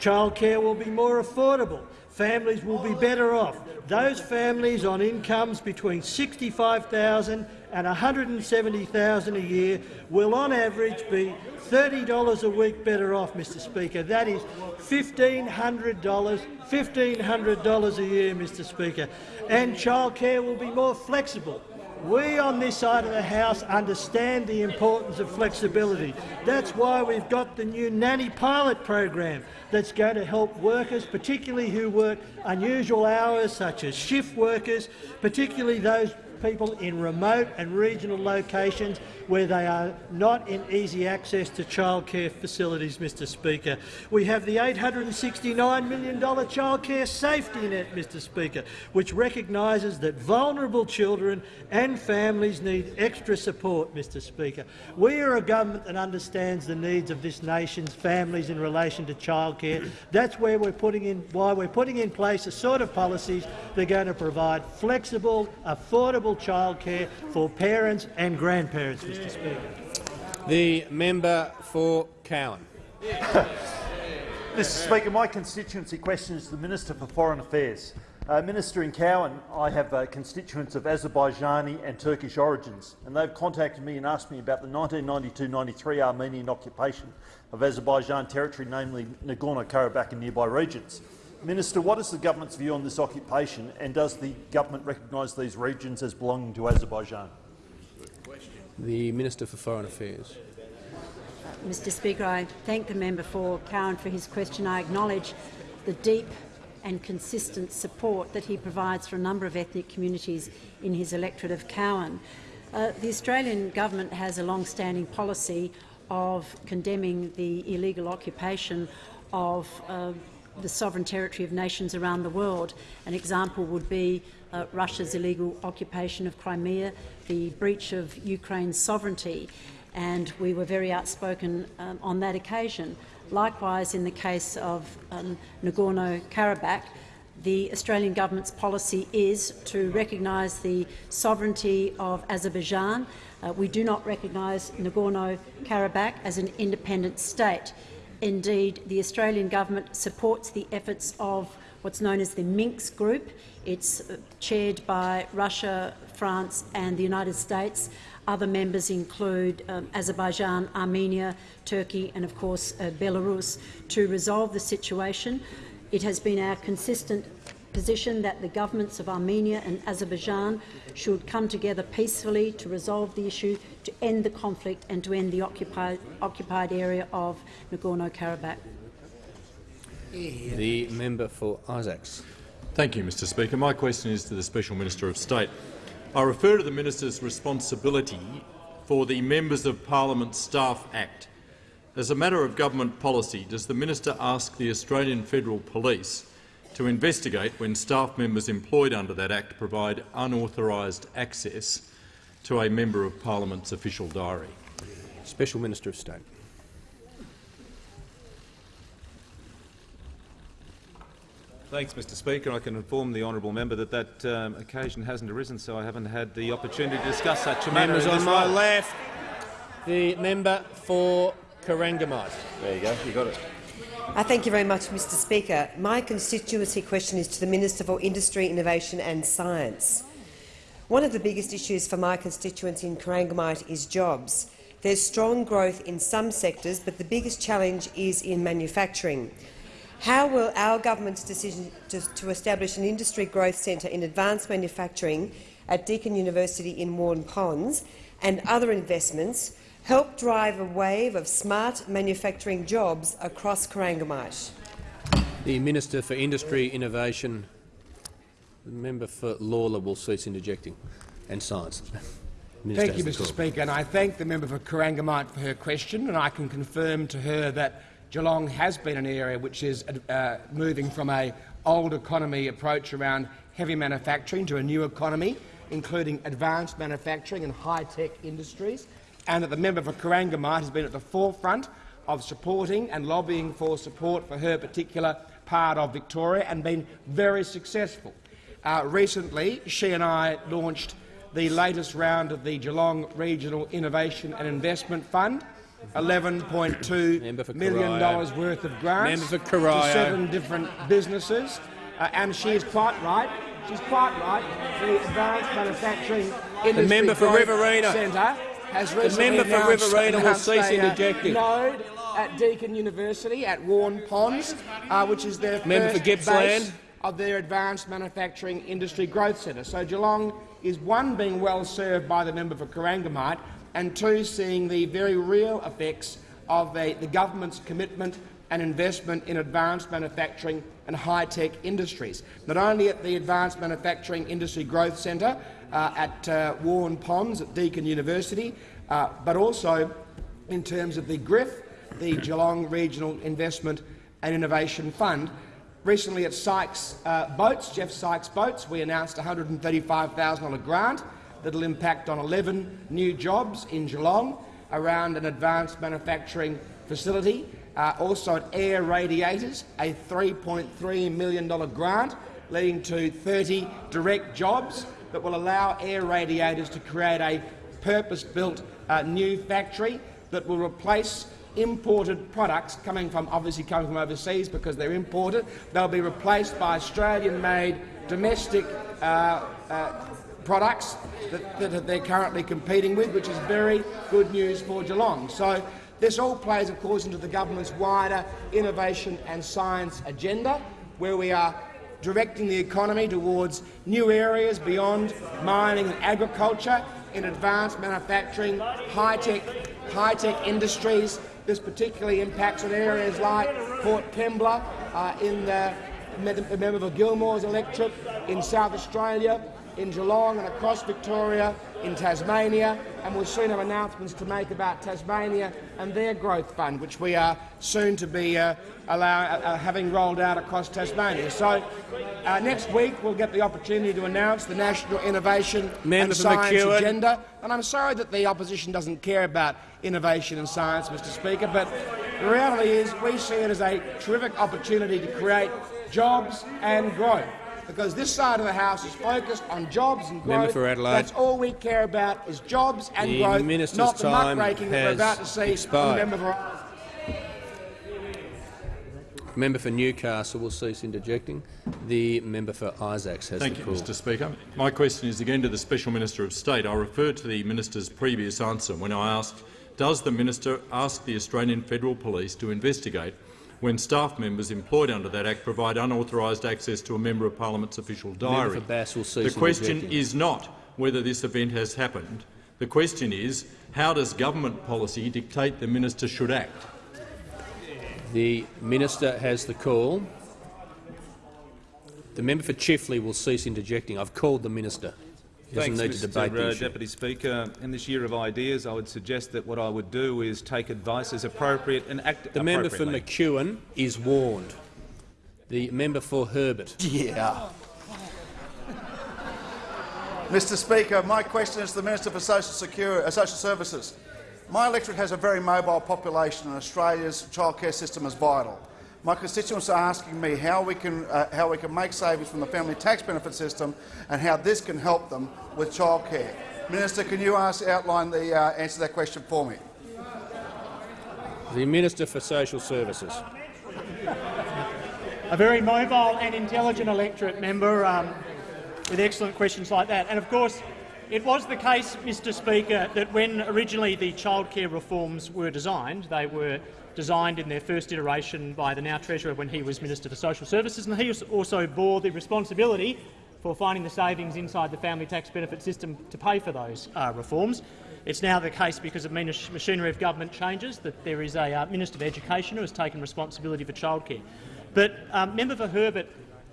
Childcare will be more affordable. Families will be better off. Those families on incomes between $65,000 and 170,000 a year will on average be $30 a week better off, Mr Speaker. That is $1,500, $1,500 a year, Mr Speaker. And childcare will be more flexible. We on this side of the House understand the importance of flexibility. That's why we've got the new nanny pilot program that's going to help workers, particularly who work unusual hours such as shift workers, particularly those people in remote and regional locations where they are not in easy access to childcare facilities, Mr Speaker. We have the $869 million childcare safety net, Mr Speaker, which recognises that vulnerable children and families need extra support, Mr Speaker. We are a government that understands the needs of this nation's families in relation to childcare. That's where we're putting in, why we're putting in place a sort of policies that are going to provide flexible, affordable childcare for parents and grandparents, Mr Speaker. The member for Cowan. *laughs* Mr Speaker, my constituency questions the Minister for Foreign Affairs. Uh, Minister in Cowan, I have uh, constituents of Azerbaijani and Turkish origins, and they've contacted me and asked me about the 1992-93 Armenian occupation of Azerbaijan territory, namely Nagorno-Karabakh and nearby regions. Minister, what is the government's view on this occupation, and does the government recognise these regions as belonging to Azerbaijan? The Minister for Foreign Affairs. Mr Speaker, I thank the member for Cowan for his question. I acknowledge the deep and consistent support that he provides for a number of ethnic communities in his electorate of Cowan. Uh, the Australian government has a long-standing policy of condemning the illegal occupation of uh, the sovereign territory of nations around the world. An example would be uh, Russia's illegal occupation of Crimea, the breach of Ukraine's sovereignty, and we were very outspoken um, on that occasion. Likewise, in the case of um, Nagorno-Karabakh, the Australian government's policy is to recognise the sovereignty of Azerbaijan. Uh, we do not recognise Nagorno-Karabakh as an independent state. Indeed, the Australian government supports the efforts of what's known as the Minsk Group. It's uh, chaired by Russia, France and the United States. Other members include um, Azerbaijan, Armenia, Turkey and, of course, uh, Belarus, to resolve the situation. It has been our consistent position that the governments of Armenia and Azerbaijan should come together peacefully to resolve the issue, to end the conflict and to end the occupied, occupied area of Nagorno-Karabakh. The member for Isaacs. Thank you, Mr Speaker. My question is to the Special Minister of State. I refer to the minister's responsibility for the Members of Parliament Staff Act. As a matter of government policy, does the minister ask the Australian Federal Police to investigate when staff members employed under that Act provide unauthorised access to a Member of Parliament's official diary. Special Minister of State. Thanks, Mr Speaker. I can inform the honourable member that that um, occasion hasn't arisen, so I haven't had the opportunity to discuss such a matter. Members on my role. left. The member for Corangamite. There you go. You got it. Uh, thank you very much, Mr Speaker. My constituency question is to the Minister for Industry, Innovation and Science. One of the biggest issues for my constituency in Corangamite is jobs. There's strong growth in some sectors, but the biggest challenge is in manufacturing. How will our government's decision to, to establish an industry growth centre in advanced manufacturing at Deakin University in Waurn Ponds and other investments help drive a wave of smart manufacturing jobs across Corangamite? The Minister for Industry, Innovation, the member for Lalor will cease interjecting, and Science. *laughs* Minister Thank you, Mr call. Speaker, and I thank the member for Corangamite for her question, and I can confirm to her that Geelong has been an area which is uh, moving from a old economy approach around heavy manufacturing to a new economy, including advanced manufacturing and high-tech industries, and that the member for Corangamite has been at the forefront of supporting and lobbying for support for her particular part of Victoria and been very successful. Uh, recently, she and I launched the latest round of the Geelong Regional Innovation and Investment Fund, $11.2 million worth of grants for to seven different businesses. Uh, and she is quite right. She's quite right. The Advanced Manufacturing Industry member for Riverina. Centre has The member for Riverina will cease uh, interjecting. node at Deakin University at Waurn Ponds, uh, which is their Member for Gippsland. base of their Advanced Manufacturing Industry Growth Centre. So Geelong is, one, being well served by the member for Corangamite, and two, seeing the very real effects of the, the government's commitment and investment in advanced manufacturing and high-tech industries. Not only at the Advanced Manufacturing Industry Growth Centre at uh, Waurn Ponds at Deakin University, uh, but also in terms of the GRIF, the Geelong Regional Investment and Innovation Fund. Recently at Sykes uh, Boats, Jeff Sykes Boats, we announced a $135,000 grant that will impact on 11 new jobs in Geelong around an advanced manufacturing facility. Uh, also at Air Radiators, a $3.3 million grant leading to 30 direct jobs that will allow Air Radiators to create a purpose-built uh, new factory that will replace imported products coming from obviously coming from overseas because they're imported. They'll be replaced by Australian-made domestic uh, uh, products that, that they're currently competing with, which is very good news for Geelong. So this all plays, of course, into the government's wider innovation and science agenda, where we are directing the economy towards new areas beyond mining and agriculture in advanced manufacturing, high-tech high-tech industries. This particularly impacts on areas like Port Kembla, uh, in the member for Gilmore's electorate, in South Australia, in Geelong and across Victoria, in Tasmania, and we'll soon have announcements to make about Tasmania and their growth fund, which we are soon to be uh, allow, uh, having rolled out across Tasmania. So uh, next week we'll get the opportunity to announce the National Innovation Member and Science McEwen. Agenda. And I'm sorry that the opposition doesn't care about innovation and science, Mr Speaker, but the reality is we see it as a terrific opportunity to create jobs and growth. Because this side of the House is focused on jobs and growth. Member for Adelaide. That's all we care about is jobs and The growth, minister's not the time muckraking that we're about to see expired. member for Member for Newcastle will cease interjecting. The member for Isaacs has Thank the you, call. Mr Speaker. My question is again to the Special Minister of State. I refer to the minister's previous answer when I asked, does the minister ask the Australian Federal Police to investigate when staff members employed under that Act provide unauthorised access to a member of Parliament's official diary? for Bass will the question is not whether this event has happened. The question is, how does government policy dictate the minister should act? The minister has the call. The member for Chifley will cease interjecting. I've called the minister. He doesn't Thanks, need Mr to debate the uh. Deputy Speaker. In this year of ideas, I would suggest that what I would do is take advice as appropriate and act The member for appropriately. McEwen is warned. The member for Herbert. Yeah. *laughs* Mr Speaker, my question is to the Minister for Social, Security, uh, Social Services. My electorate has a very mobile population and Australia's childcare system is vital. My constituents are asking me how we, can, uh, how we can make savings from the family tax benefit system and how this can help them with childcare. Minister, can you ask, outline the uh, answer to that question for me? The Minister for Social Services. A very mobile and intelligent electorate member um, with excellent questions like that. And of course, it was the case, Mr Speaker, that when originally the childcare reforms were designed, they were designed in their first iteration by the now Treasurer when he was Minister for Social Services, and he also bore the responsibility for finding the savings inside the family tax benefit system to pay for those uh, reforms. It's now the case, because of machinery of government changes, that there is a uh, Minister of Education who has taken responsibility for childcare. But, um, Member for Herbert,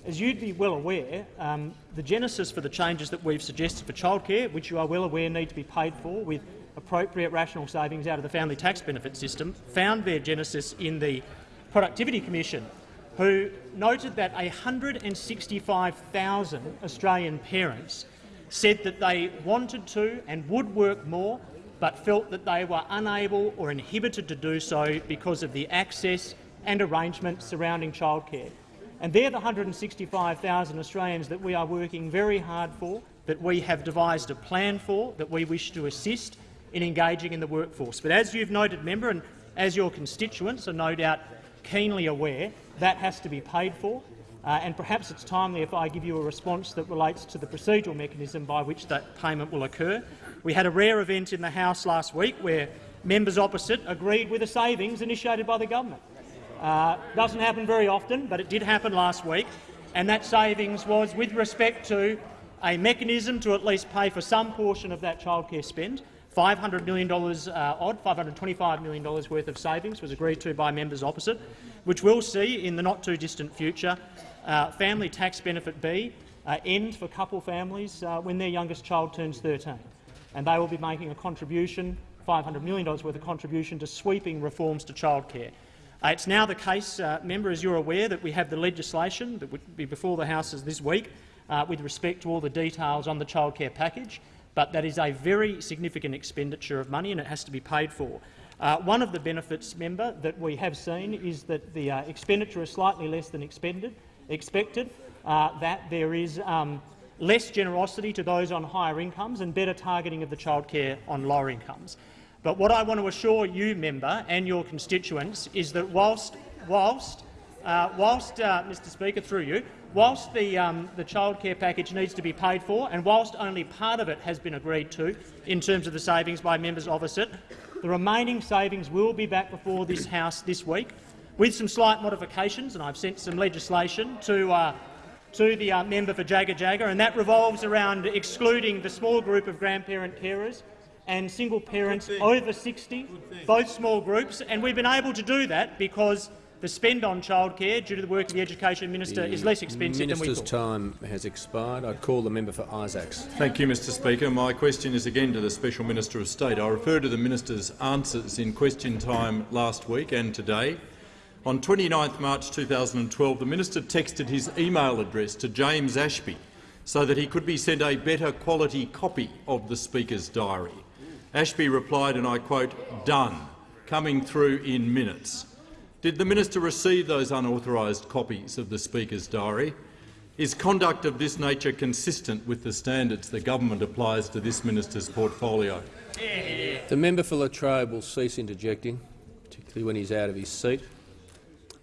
as you'd be well aware, um, the genesis for the changes that we've suggested for childcare, which you are well aware need to be paid for with appropriate rational savings out of the family tax benefit system, found their genesis in the Productivity Commission, who noted that 165,000 Australian parents said that they wanted to and would work more, but felt that they were unable or inhibited to do so because of the access and arrangements surrounding childcare. And they're the 165,000 Australians that we are working very hard for, that we have devised a plan for, that we wish to assist in engaging in the workforce. But as you've noted, member, and as your constituents are no doubt keenly aware, that has to be paid for. Uh, and perhaps it's timely if I give you a response that relates to the procedural mechanism by which that payment will occur. We had a rare event in the House last week where members opposite agreed with a savings initiated by the government. Uh, doesn't happen very often, but it did happen last week, and that savings was with respect to a mechanism to at least pay for some portion of that childcare spend. $500 million uh, odd, $525 million worth of savings was agreed to by members opposite, which we'll see in the not-too-distant future uh, family tax benefit B uh, end for couple families uh, when their youngest child turns 13. And they will be making a contribution, $500 million worth of contribution to sweeping reforms to childcare. Uh, it's now the case, uh, member, as you're aware, that we have the legislation that would be before the House this week with respect to all the details on the childcare package, but that is a very significant expenditure of money and it has to be paid for. Uh, one of the benefits, member, that we have seen is that the uh, expenditure is slightly less than expended, expected, uh, that there is um, less generosity to those on higher incomes and better targeting of the childcare on lower incomes. But what I want to assure you, member, and your constituents is that whilst, whilst, uh, whilst uh, Mr Speaker, through you, whilst the, um, the childcare package needs to be paid for and whilst only part of it has been agreed to in terms of the savings by members opposite, the remaining savings will be back before this House this week with some slight modifications, and I've sent some legislation to, uh, to the uh, member for Jagajaga, and that revolves around excluding the small group of grandparent carers and single parents over 60, both small groups, and we've been able to do that because the spend on childcare, due to the work of the Education Minister, the is less expensive than we thought. Minister's time has expired. I call the member for Isaacs. Thank you, Mr Speaker. My question is again to the Special Minister of State. I refer to the minister's answers in question time last week and today. On 29 March 2012, the minister texted his email address to James Ashby so that he could be sent a better quality copy of the Speaker's diary. Ashby replied, and I quote, done, coming through in minutes. Did the minister receive those unauthorised copies of the Speaker's diary? Is conduct of this nature consistent with the standards the government applies to this minister's portfolio? The member for Latrobe will cease interjecting, particularly when he's out of his seat.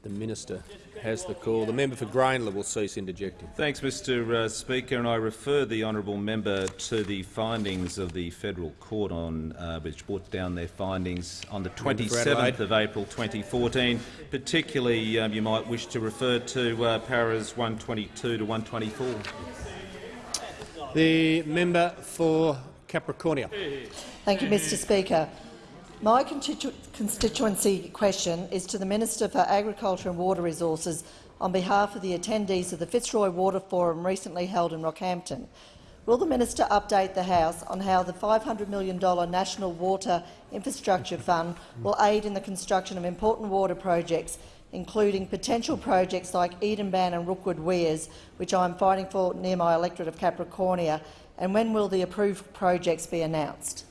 The minister has the call. The member for Grayndler will cease interjecting. Thanks, Mr uh, Speaker, and I refer the honourable member to the findings of the federal court on uh, which brought down their findings on the 27th of April 2014. Particularly, um, you might wish to refer to uh, paras 122 to 124. The member for Capricornia. Thank you, Mr Speaker. My constitu constituency question is to the Minister for Agriculture and Water Resources on behalf of the attendees of the Fitzroy Water Forum recently held in Rockhampton. Will the minister update the House on how the $500 million National Water Infrastructure Fund will aid in the construction of important water projects, including potential projects like Eden Bann and Rookwood Weirs, which I am fighting for near my electorate of Capricornia, And when will the approved projects be announced?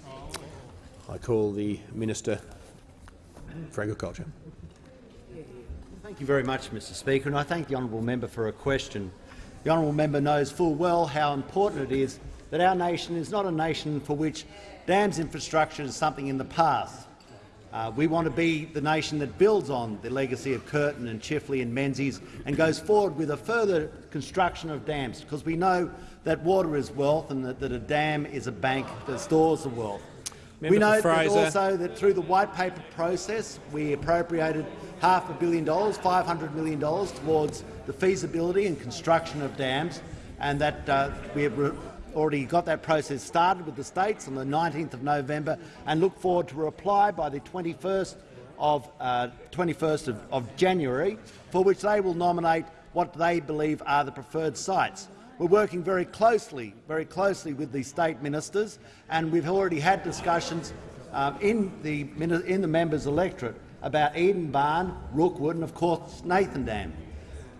I call the Minister for Agriculture. Thank you very much, Mr Speaker, and I thank the honourable member for a question. The honourable member knows full well how important it is that our nation is not a nation for which dams infrastructure is something in the past. Uh, we want to be the nation that builds on the legacy of Curtin and Chifley and Menzies and goes forward with a further construction of dams, because we know that water is wealth and that, that a dam is a bank that stores the wealth. Member we know that also that through the white paper process we appropriated half a billion dollars, $500 million towards the feasibility and construction of dams, and that uh, we have already got that process started with the states on the 19th of November and look forward to a reply by the 21st of, uh, 21st of, of January, for which they will nominate what they believe are the preferred sites. We're working very closely, very closely with the state ministers, and we've already had discussions um, in, the, in the members' electorate about Eden Bann, Rookwood and, of course, Nathan Dam.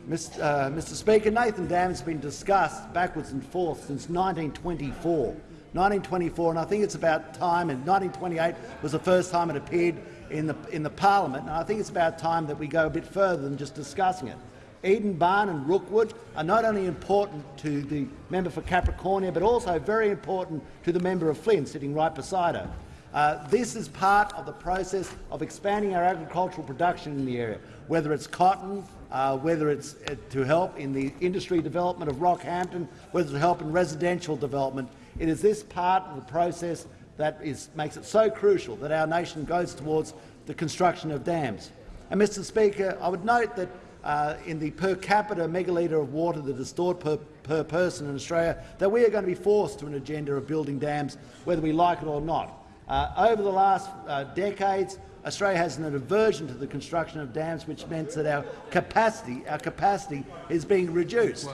Mr. Uh, Mr Speaker, Nathan Dam has been discussed backwards and forth since 1924. 1924, and I think it's about time, and 1928 was the first time it appeared in the, in the parliament, and I think it's about time that we go a bit further than just discussing it. Eden Bann and Rookwood are not only important to the member for Capricornia, but also very important to the member of Flynn, sitting right beside her. Uh, this is part of the process of expanding our agricultural production in the area, whether it's cotton, uh, whether it's uh, to help in the industry development of Rockhampton, whether to help in residential development. It is this part of the process that is, makes it so crucial that our nation goes towards the construction of dams. And, Mr Speaker, I would note that uh, in the per capita megalitre of water that is stored per, per person in Australia, that we are going to be forced to an agenda of building dams, whether we like it or not. Uh, over the last uh, decades, Australia has an aversion to the construction of dams, which means that our capacity, our capacity is being reduced.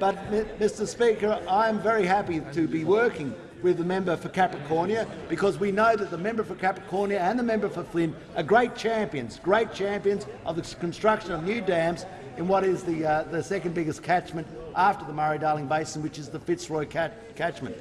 But, Mr Speaker, I am very happy to be working with the member for Capricornia because we know that the member for Capricornia and the member for Flynn are great champions, great champions of the construction of new dams in what is the, uh, the second biggest catchment after the Murray-Darling Basin, which is the Fitzroy cat catchment.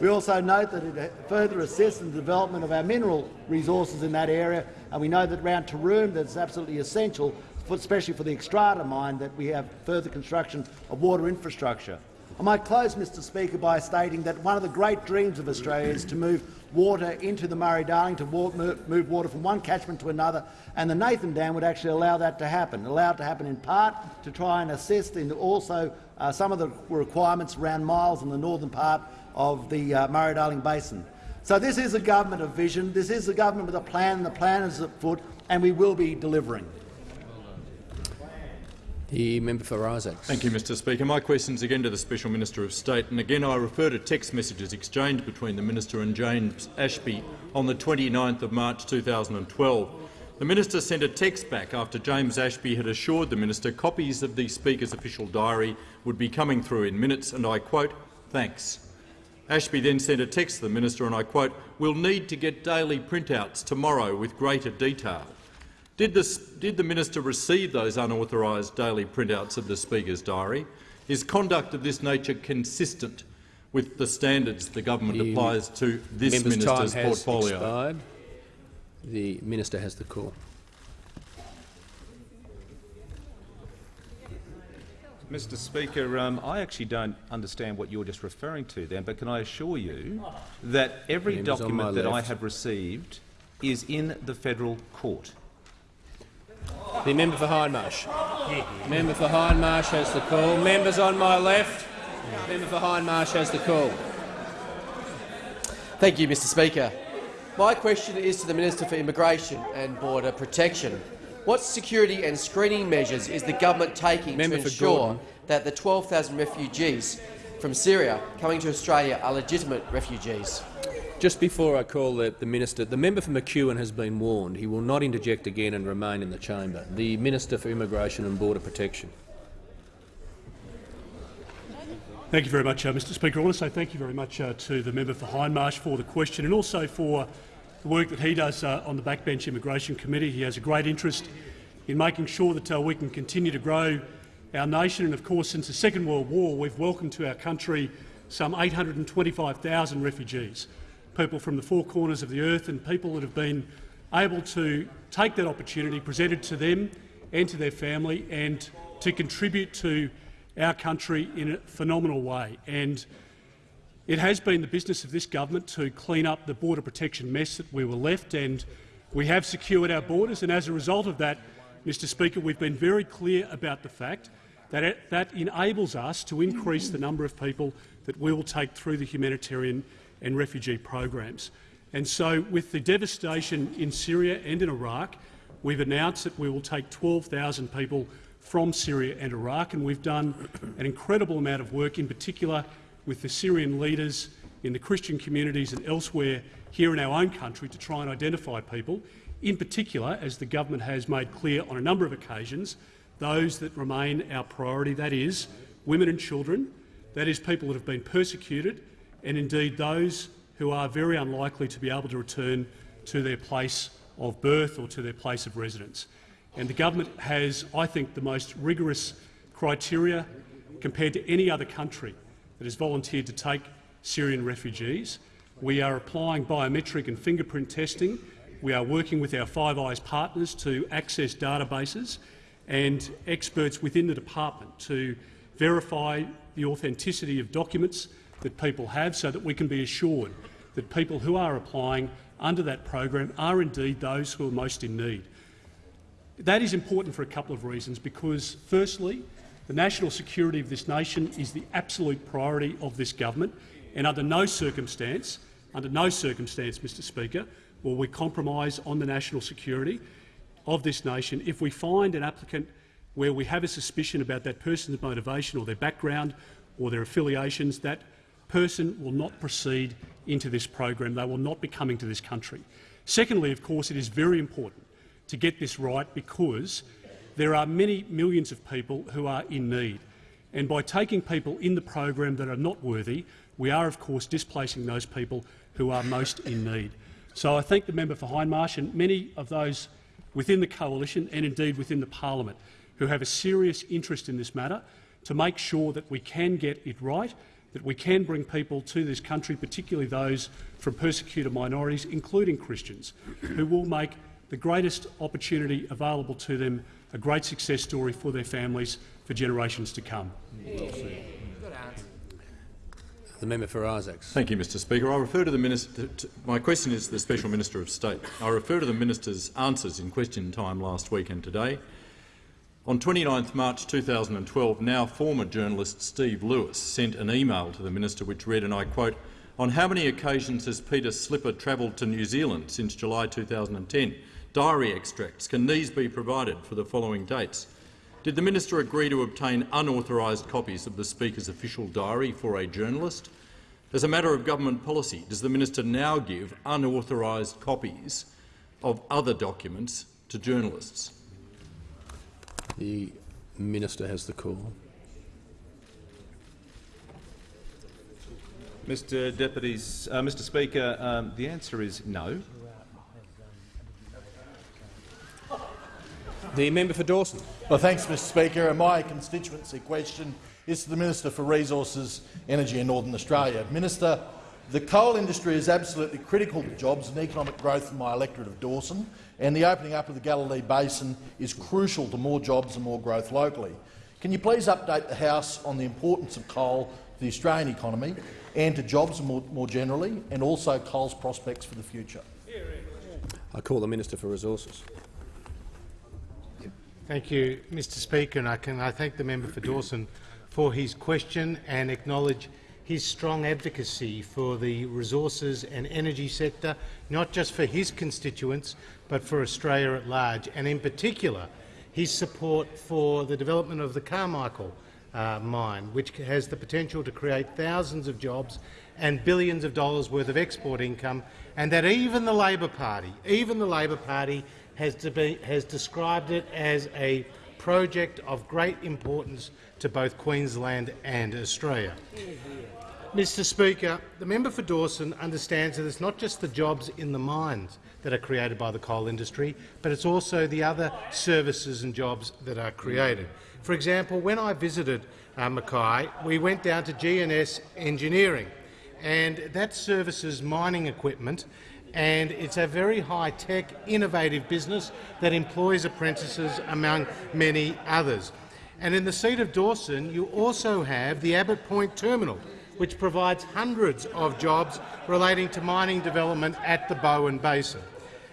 We also note that it uh, further assists in the development of our mineral resources in that area, and we know that around Taroom that's absolutely essential, for, especially for the Xstrata mine, that we have further construction of water infrastructure. I might close, Mr Speaker, by stating that one of the great dreams of Australia is to move water into the Murray-Darling, to move water from one catchment to another, and the Nathan Dam would actually allow that to happen, allow it to happen in part to try and assist in also uh, some of the requirements around miles in the northern part of the uh, Murray-Darling Basin. So this is a government of vision, this is a government with a plan, and the plan is afoot, and we will be delivering. The member for Isaacs. Thank you, Mr Speaker. My question is again to the Special Minister of State, and again I refer to text messages exchanged between the Minister and James Ashby on the 29th of March 2012. The minister sent a text back after James Ashby had assured the minister copies of the Speaker's official diary would be coming through in minutes, and I quote, thanks. Ashby then sent a text to the minister, and I quote, we'll need to get daily printouts tomorrow with greater detail. Did, this, did the minister receive those unauthorised daily printouts of the Speaker's diary? Is conduct of this nature consistent with the standards the government The applies to this member's minister's time has portfolio? Expired. The minister has the call. Mr Speaker, um, I actually don't understand what you're just referring to then, but can I assure you that every Members on my document that I have received is in the federal court. The member for Hindmarsh. Member for Hindmarsh has the call. Members on my left. Member for Hindmarsh has the call. Thank you, Mr Speaker. My question is to the Minister for Immigration and Border Protection. What security and screening measures is the government taking Member to ensure Gordon. that the 12,000 refugees from Syria coming to Australia are legitimate refugees? Just before I call the, the minister, the member for McEwen has been warned. He will not interject again and remain in the chamber. The Minister for Immigration and Border Protection. Thank you very much, uh, Mr Speaker. I want to say thank you very much uh, to the member for Hindmarsh for the question and also for the work that he does uh, on the Backbench Immigration Committee. He has a great interest in making sure that uh, we can continue to grow our nation. And of course, since the Second World War, we've welcomed to our country some 825,000 refugees, people from the four corners of the earth and people that have been able to take that opportunity presented to them and to their family and to contribute to our country in a phenomenal way. And it has been the business of this government to clean up the border protection mess that we were left, and we have secured our borders. And as a result of that, Mr Speaker, we've been very clear about the fact that it, that enables us to increase the number of people that we will take through the humanitarian and refugee programs. And so, with the devastation in Syria and in Iraq, we've announced that we will take 12,000 people from Syria and Iraq, and we've done an incredible amount of work, in particular with the Syrian leaders in the Christian communities and elsewhere here in our own country to try and identify people, in particular, as the government has made clear on a number of occasions, those that remain our priority, that is, women and children, that is, people that have been persecuted, and indeed those who are very unlikely to be able to return to their place of birth or to their place of residence. And the government has, I think, the most rigorous criteria compared to any other country that has volunteered to take Syrian refugees. We are applying biometric and fingerprint testing. We are working with our Five Eyes partners to access databases and experts within the department to verify the authenticity of documents that people have so that we can be assured that people who are applying under that program are indeed those who are most in need. That is important for a couple of reasons, because firstly, the national security of this nation is the absolute priority of this government, and under no circumstance, under no circumstance, Mr Speaker, will we compromise on the national security of this nation if we find an applicant where we have a suspicion about that person's motivation or their background or their affiliations, that person will not proceed into this program. They will not be coming to this country. Secondly, of course, it is very important to get this right because there are many millions of people who are in need. And by taking people in the program that are not worthy, we are, of course, displacing those people who are most in need. So I thank the member for Hindmarsh and many of those within the coalition and indeed within the parliament who have a serious interest in this matter to make sure that we can get it right, that we can bring people to this country, particularly those from persecuted minorities, including Christians, who will make the greatest opportunity available to them a great success story for their families for generations to come. The member for Isaacs. Thank you, Mr Speaker. I refer to the minister. To, my question is to the Special Minister of State. I refer to the minister's answers in question time last week and today. On 29 March 2012, now former journalist Steve Lewis sent an email to the minister which read, and I quote, on how many occasions has Peter Slipper travelled to New Zealand since July 2010? diary extracts. Can these be provided for the following dates? Did the minister agree to obtain unauthorised copies of the Speaker's official diary for a journalist? As a matter of government policy, does the minister now give unauthorised copies of other documents to journalists? The minister has the call. Mr Deputies, uh, Mr Speaker, um, the answer is no. The member for Dawson. Well, thanks, Mr Speaker. And my constituency question is to the Minister for Resources, Energy and Northern Australia. Minister, the coal industry is absolutely critical to jobs and economic growth in my electorate of Dawson, and the opening up of the Galilee Basin is crucial to more jobs and more growth locally. Can you please update the House on the importance of coal to the Australian economy and to jobs more, more generally, and also coal's prospects for the future? I call the Minister for Resources. Thank you, Mr Speaker, and I can I thank the member for Dawson for his question and acknowledge his strong advocacy for the resources and energy sector, not just for his constituents but for Australia at large, and in particular his support for the development of the Carmichael uh, mine, which has the potential to create thousands of jobs and billions of dollars worth of export income, and that even the Labor Party, even the Labor Party has, be, has described it as a project of great importance to both Queensland and Australia. Mr Speaker, the member for Dawson understands that it's not just the jobs in the mines that are created by the coal industry, but it's also the other services and jobs that are created. For example, when I visited uh, Mackay, we went down to GNS Engineering, and that services mining equipment and it's a very high-tech, innovative business that employs apprentices among many others. And in the seat of Dawson, you also have the Abbott Point Terminal, which provides hundreds of jobs relating to mining development at the Bowen Basin.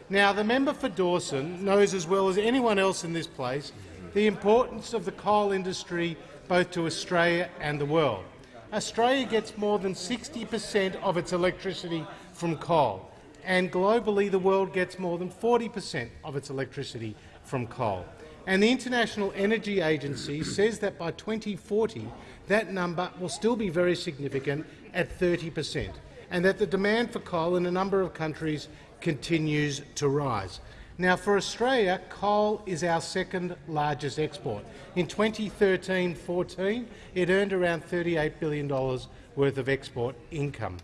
Now, the member for Dawson knows as well as anyone else in this place the importance of the coal industry both to Australia and the world. Australia gets more than 60 per cent of its electricity from coal and globally the world gets more than 40 per cent of its electricity from coal. And the International Energy Agency says that by 2040 that number will still be very significant at 30 per cent, and that the demand for coal in a number of countries continues to rise. Now, for Australia, coal is our second largest export. In 2013-14, it earned around $38 billion worth of export income,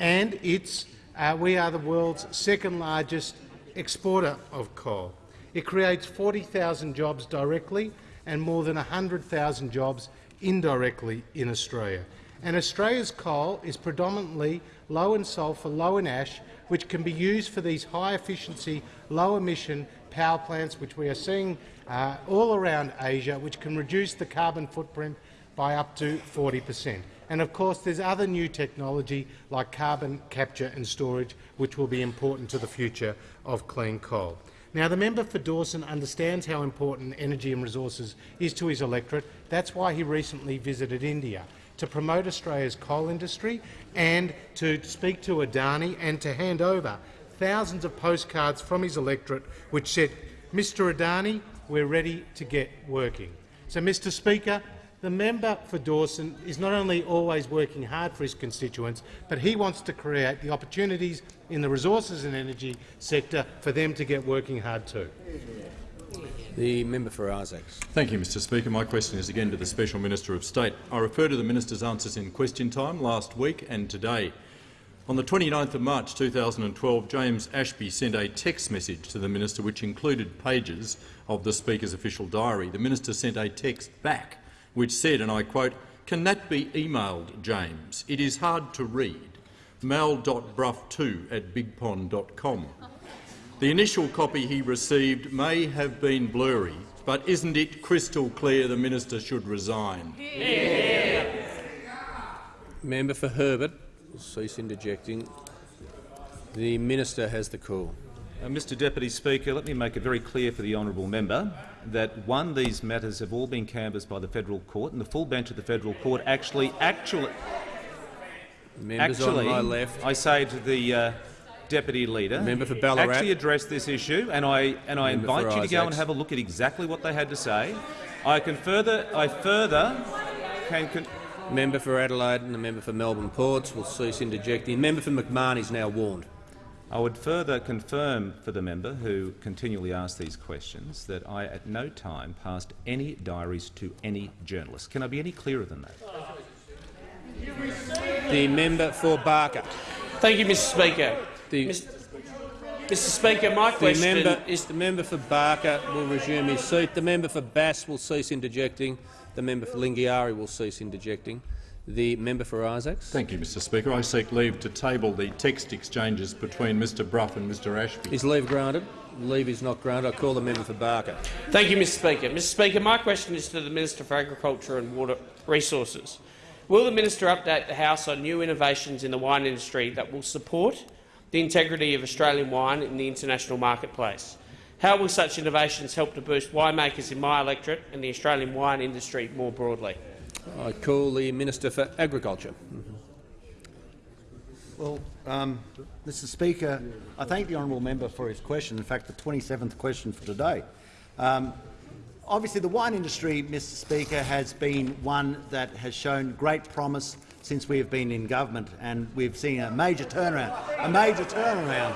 and it's uh, we are the world's second largest exporter of coal. It creates 40,000 jobs directly and more than 100,000 jobs indirectly in Australia. And Australia's coal is predominantly low in sulphur, low in ash, which can be used for these high-efficiency, low-emission power plants, which we are seeing uh, all around Asia, which can reduce the carbon footprint by up to 40 per cent. And of course, there's other new technology like carbon capture and storage, which will be important to the future of clean coal. Now, the member for Dawson understands how important energy and resources is to his electorate. That's why he recently visited India, to promote Australia's coal industry and to speak to Adani and to hand over thousands of postcards from his electorate which said, Mr Adani, we're ready to get working. So, Mr Speaker, the member for Dawson is not only always working hard for his constituents, but he wants to create the opportunities in the resources and energy sector for them to get working hard too. The member for Isaacs. Thank you, Mr Speaker. My question is again to the Special Minister of State. I refer to the minister's answers in question time last week and today. On the 29th of March 2012, James Ashby sent a text message to the minister which included pages of the Speaker's official diary. The minister sent a text back which said, and I quote, can that be emailed, James? It is hard to read. mal.brough2 at bigpond.com. The initial copy he received may have been blurry, but isn't it crystal clear the minister should resign? Yeah. Member for Herbert will cease interjecting. The minister has the call. Uh, Mr Deputy Speaker, let me make it very clear for the honourable member that one, these matters have all been canvassed by the federal court, and the full bench of the federal court actually, actually, Members actually, on my left. I say to the uh, deputy leader, Member for Ballarat. actually addressed this issue, and I and I Member invite you to go and have a look at exactly what they had to say. I can further, I further can. Con Member for Adelaide and the member for Melbourne Ports will cease interjecting. Member for McMahon is now warned. I would further confirm for the member who continually asks these questions that I at no time passed any diaries to any journalist. Can I be any clearer than that? The member for Barker. Thank you, Mr Speaker. The, Mr. Mr Speaker, my the question member, is the member for Barker will resume his seat. The member for Bass will cease interjecting. The member for Lingiari will cease interjecting. The member for Isaacs. Thank you, Mr Speaker. I seek leave to table the text exchanges between Mr Brough and Mr Ashby. Is leave granted? Leave is not granted. I call the member for Barker. Thank you, Mr Speaker. Mr Speaker, my question is to the Minister for Agriculture and Water Resources. Will the minister update the House on new innovations in the wine industry that will support the integrity of Australian wine in the international marketplace? How will such innovations help to boost winemakers in my electorate and the Australian wine industry more broadly? I call the Minister for Agriculture. Well, um, Mr Speaker, I thank the honourable member for his question, in fact the 27th question for today. Um, obviously the wine industry, Mr Speaker, has been one that has shown great promise since we have been in government, and we've seen a major turnaround, a major turnaround,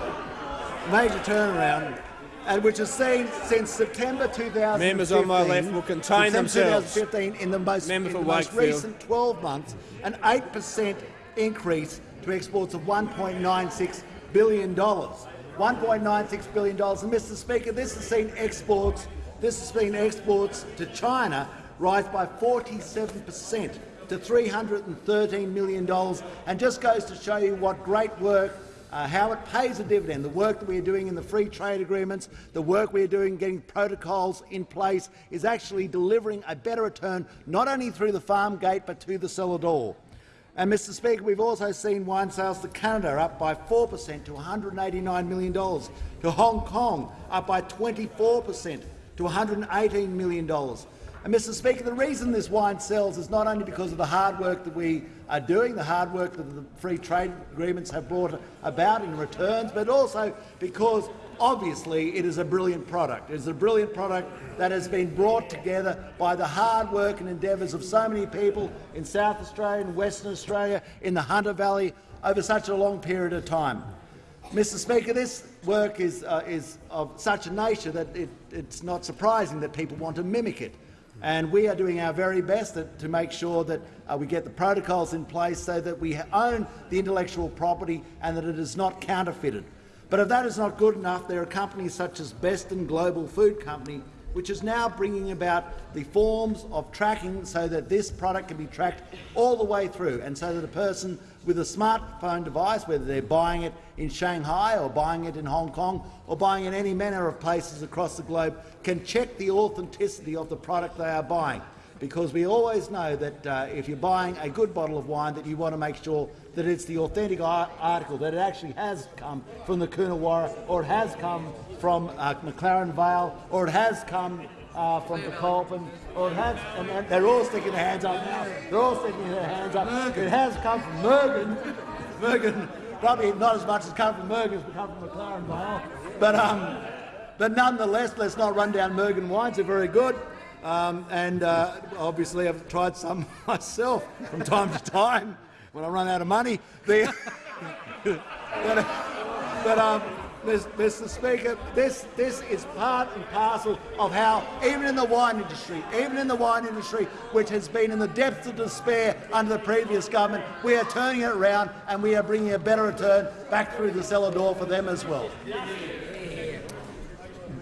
a major turnaround, and which has seen since September 2015. Members on my left will contain themselves. 2015, in the most, in the most recent 12 months, an 8 per cent increase to exports of $1.96 billion. $1.96 billion. And, Mr Speaker, this has seen exports, this has seen exports to China rise by 47 per cent to $313 million, and just goes to show you what great work uh, how it pays a dividend, the work that we are doing in the free trade agreements, the work we are doing getting protocols in place is actually delivering a better return not only through the farm gate but to the cellar door. And, Mr Speaker, we've also seen wine sales to Canada up by 4 per cent to $189 million, to Hong Kong up by 24 per cent to $118 million. And, Mr Speaker, the reason this wine sells is not only because of the hard work that we are doing, the hard work that the free trade agreements have brought about in returns, but also because obviously it is a brilliant product. It is a brilliant product that has been brought together by the hard work and endeavours of so many people in South Australia and Western Australia, in the Hunter Valley, over such a long period of time. Mr Speaker, this work is, uh, is of such a nature that it, it's not surprising that people want to mimic it and we are doing our very best to, to make sure that uh, we get the protocols in place so that we own the intellectual property and that it is not counterfeited. But if that is not good enough, there are companies such as Beston Global Food Company which is now bringing about the forms of tracking so that this product can be tracked all the way through, and so that a person with a smartphone device, whether they're buying it in Shanghai or buying it in Hong Kong or buying it in any manner of places across the globe, can check the authenticity of the product they are buying. Because we always know that uh, if you're buying a good bottle of wine, that you want to make sure that it's the authentic article, that it actually has come from the Coonawarra, or it has come from uh, McLaren Vale, or it has come uh, from the Colpin, or it has, and, they're all sticking their hands up now. They're all sticking their hands up. It has come from Mergen. Mergen, probably not as much as come from Mergen as come from McLaren Vale. But, um, but nonetheless, let's not run down Mergen wines. They're very good. Um, and uh, obviously I've tried some *laughs* myself from time to time when I run out of money. The, *laughs* but, but um, Mr. Speaker, this, this is part and parcel of how, even in the wine industry, even in the wine industry, which has been in the depths of despair under the previous government, we are turning it around and we are bringing a better return back through the cellar door for them as well.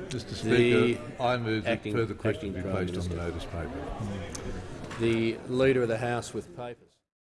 Mr Speaker, I move that further questions be placed on the notice paper. The Leader of the House with papers.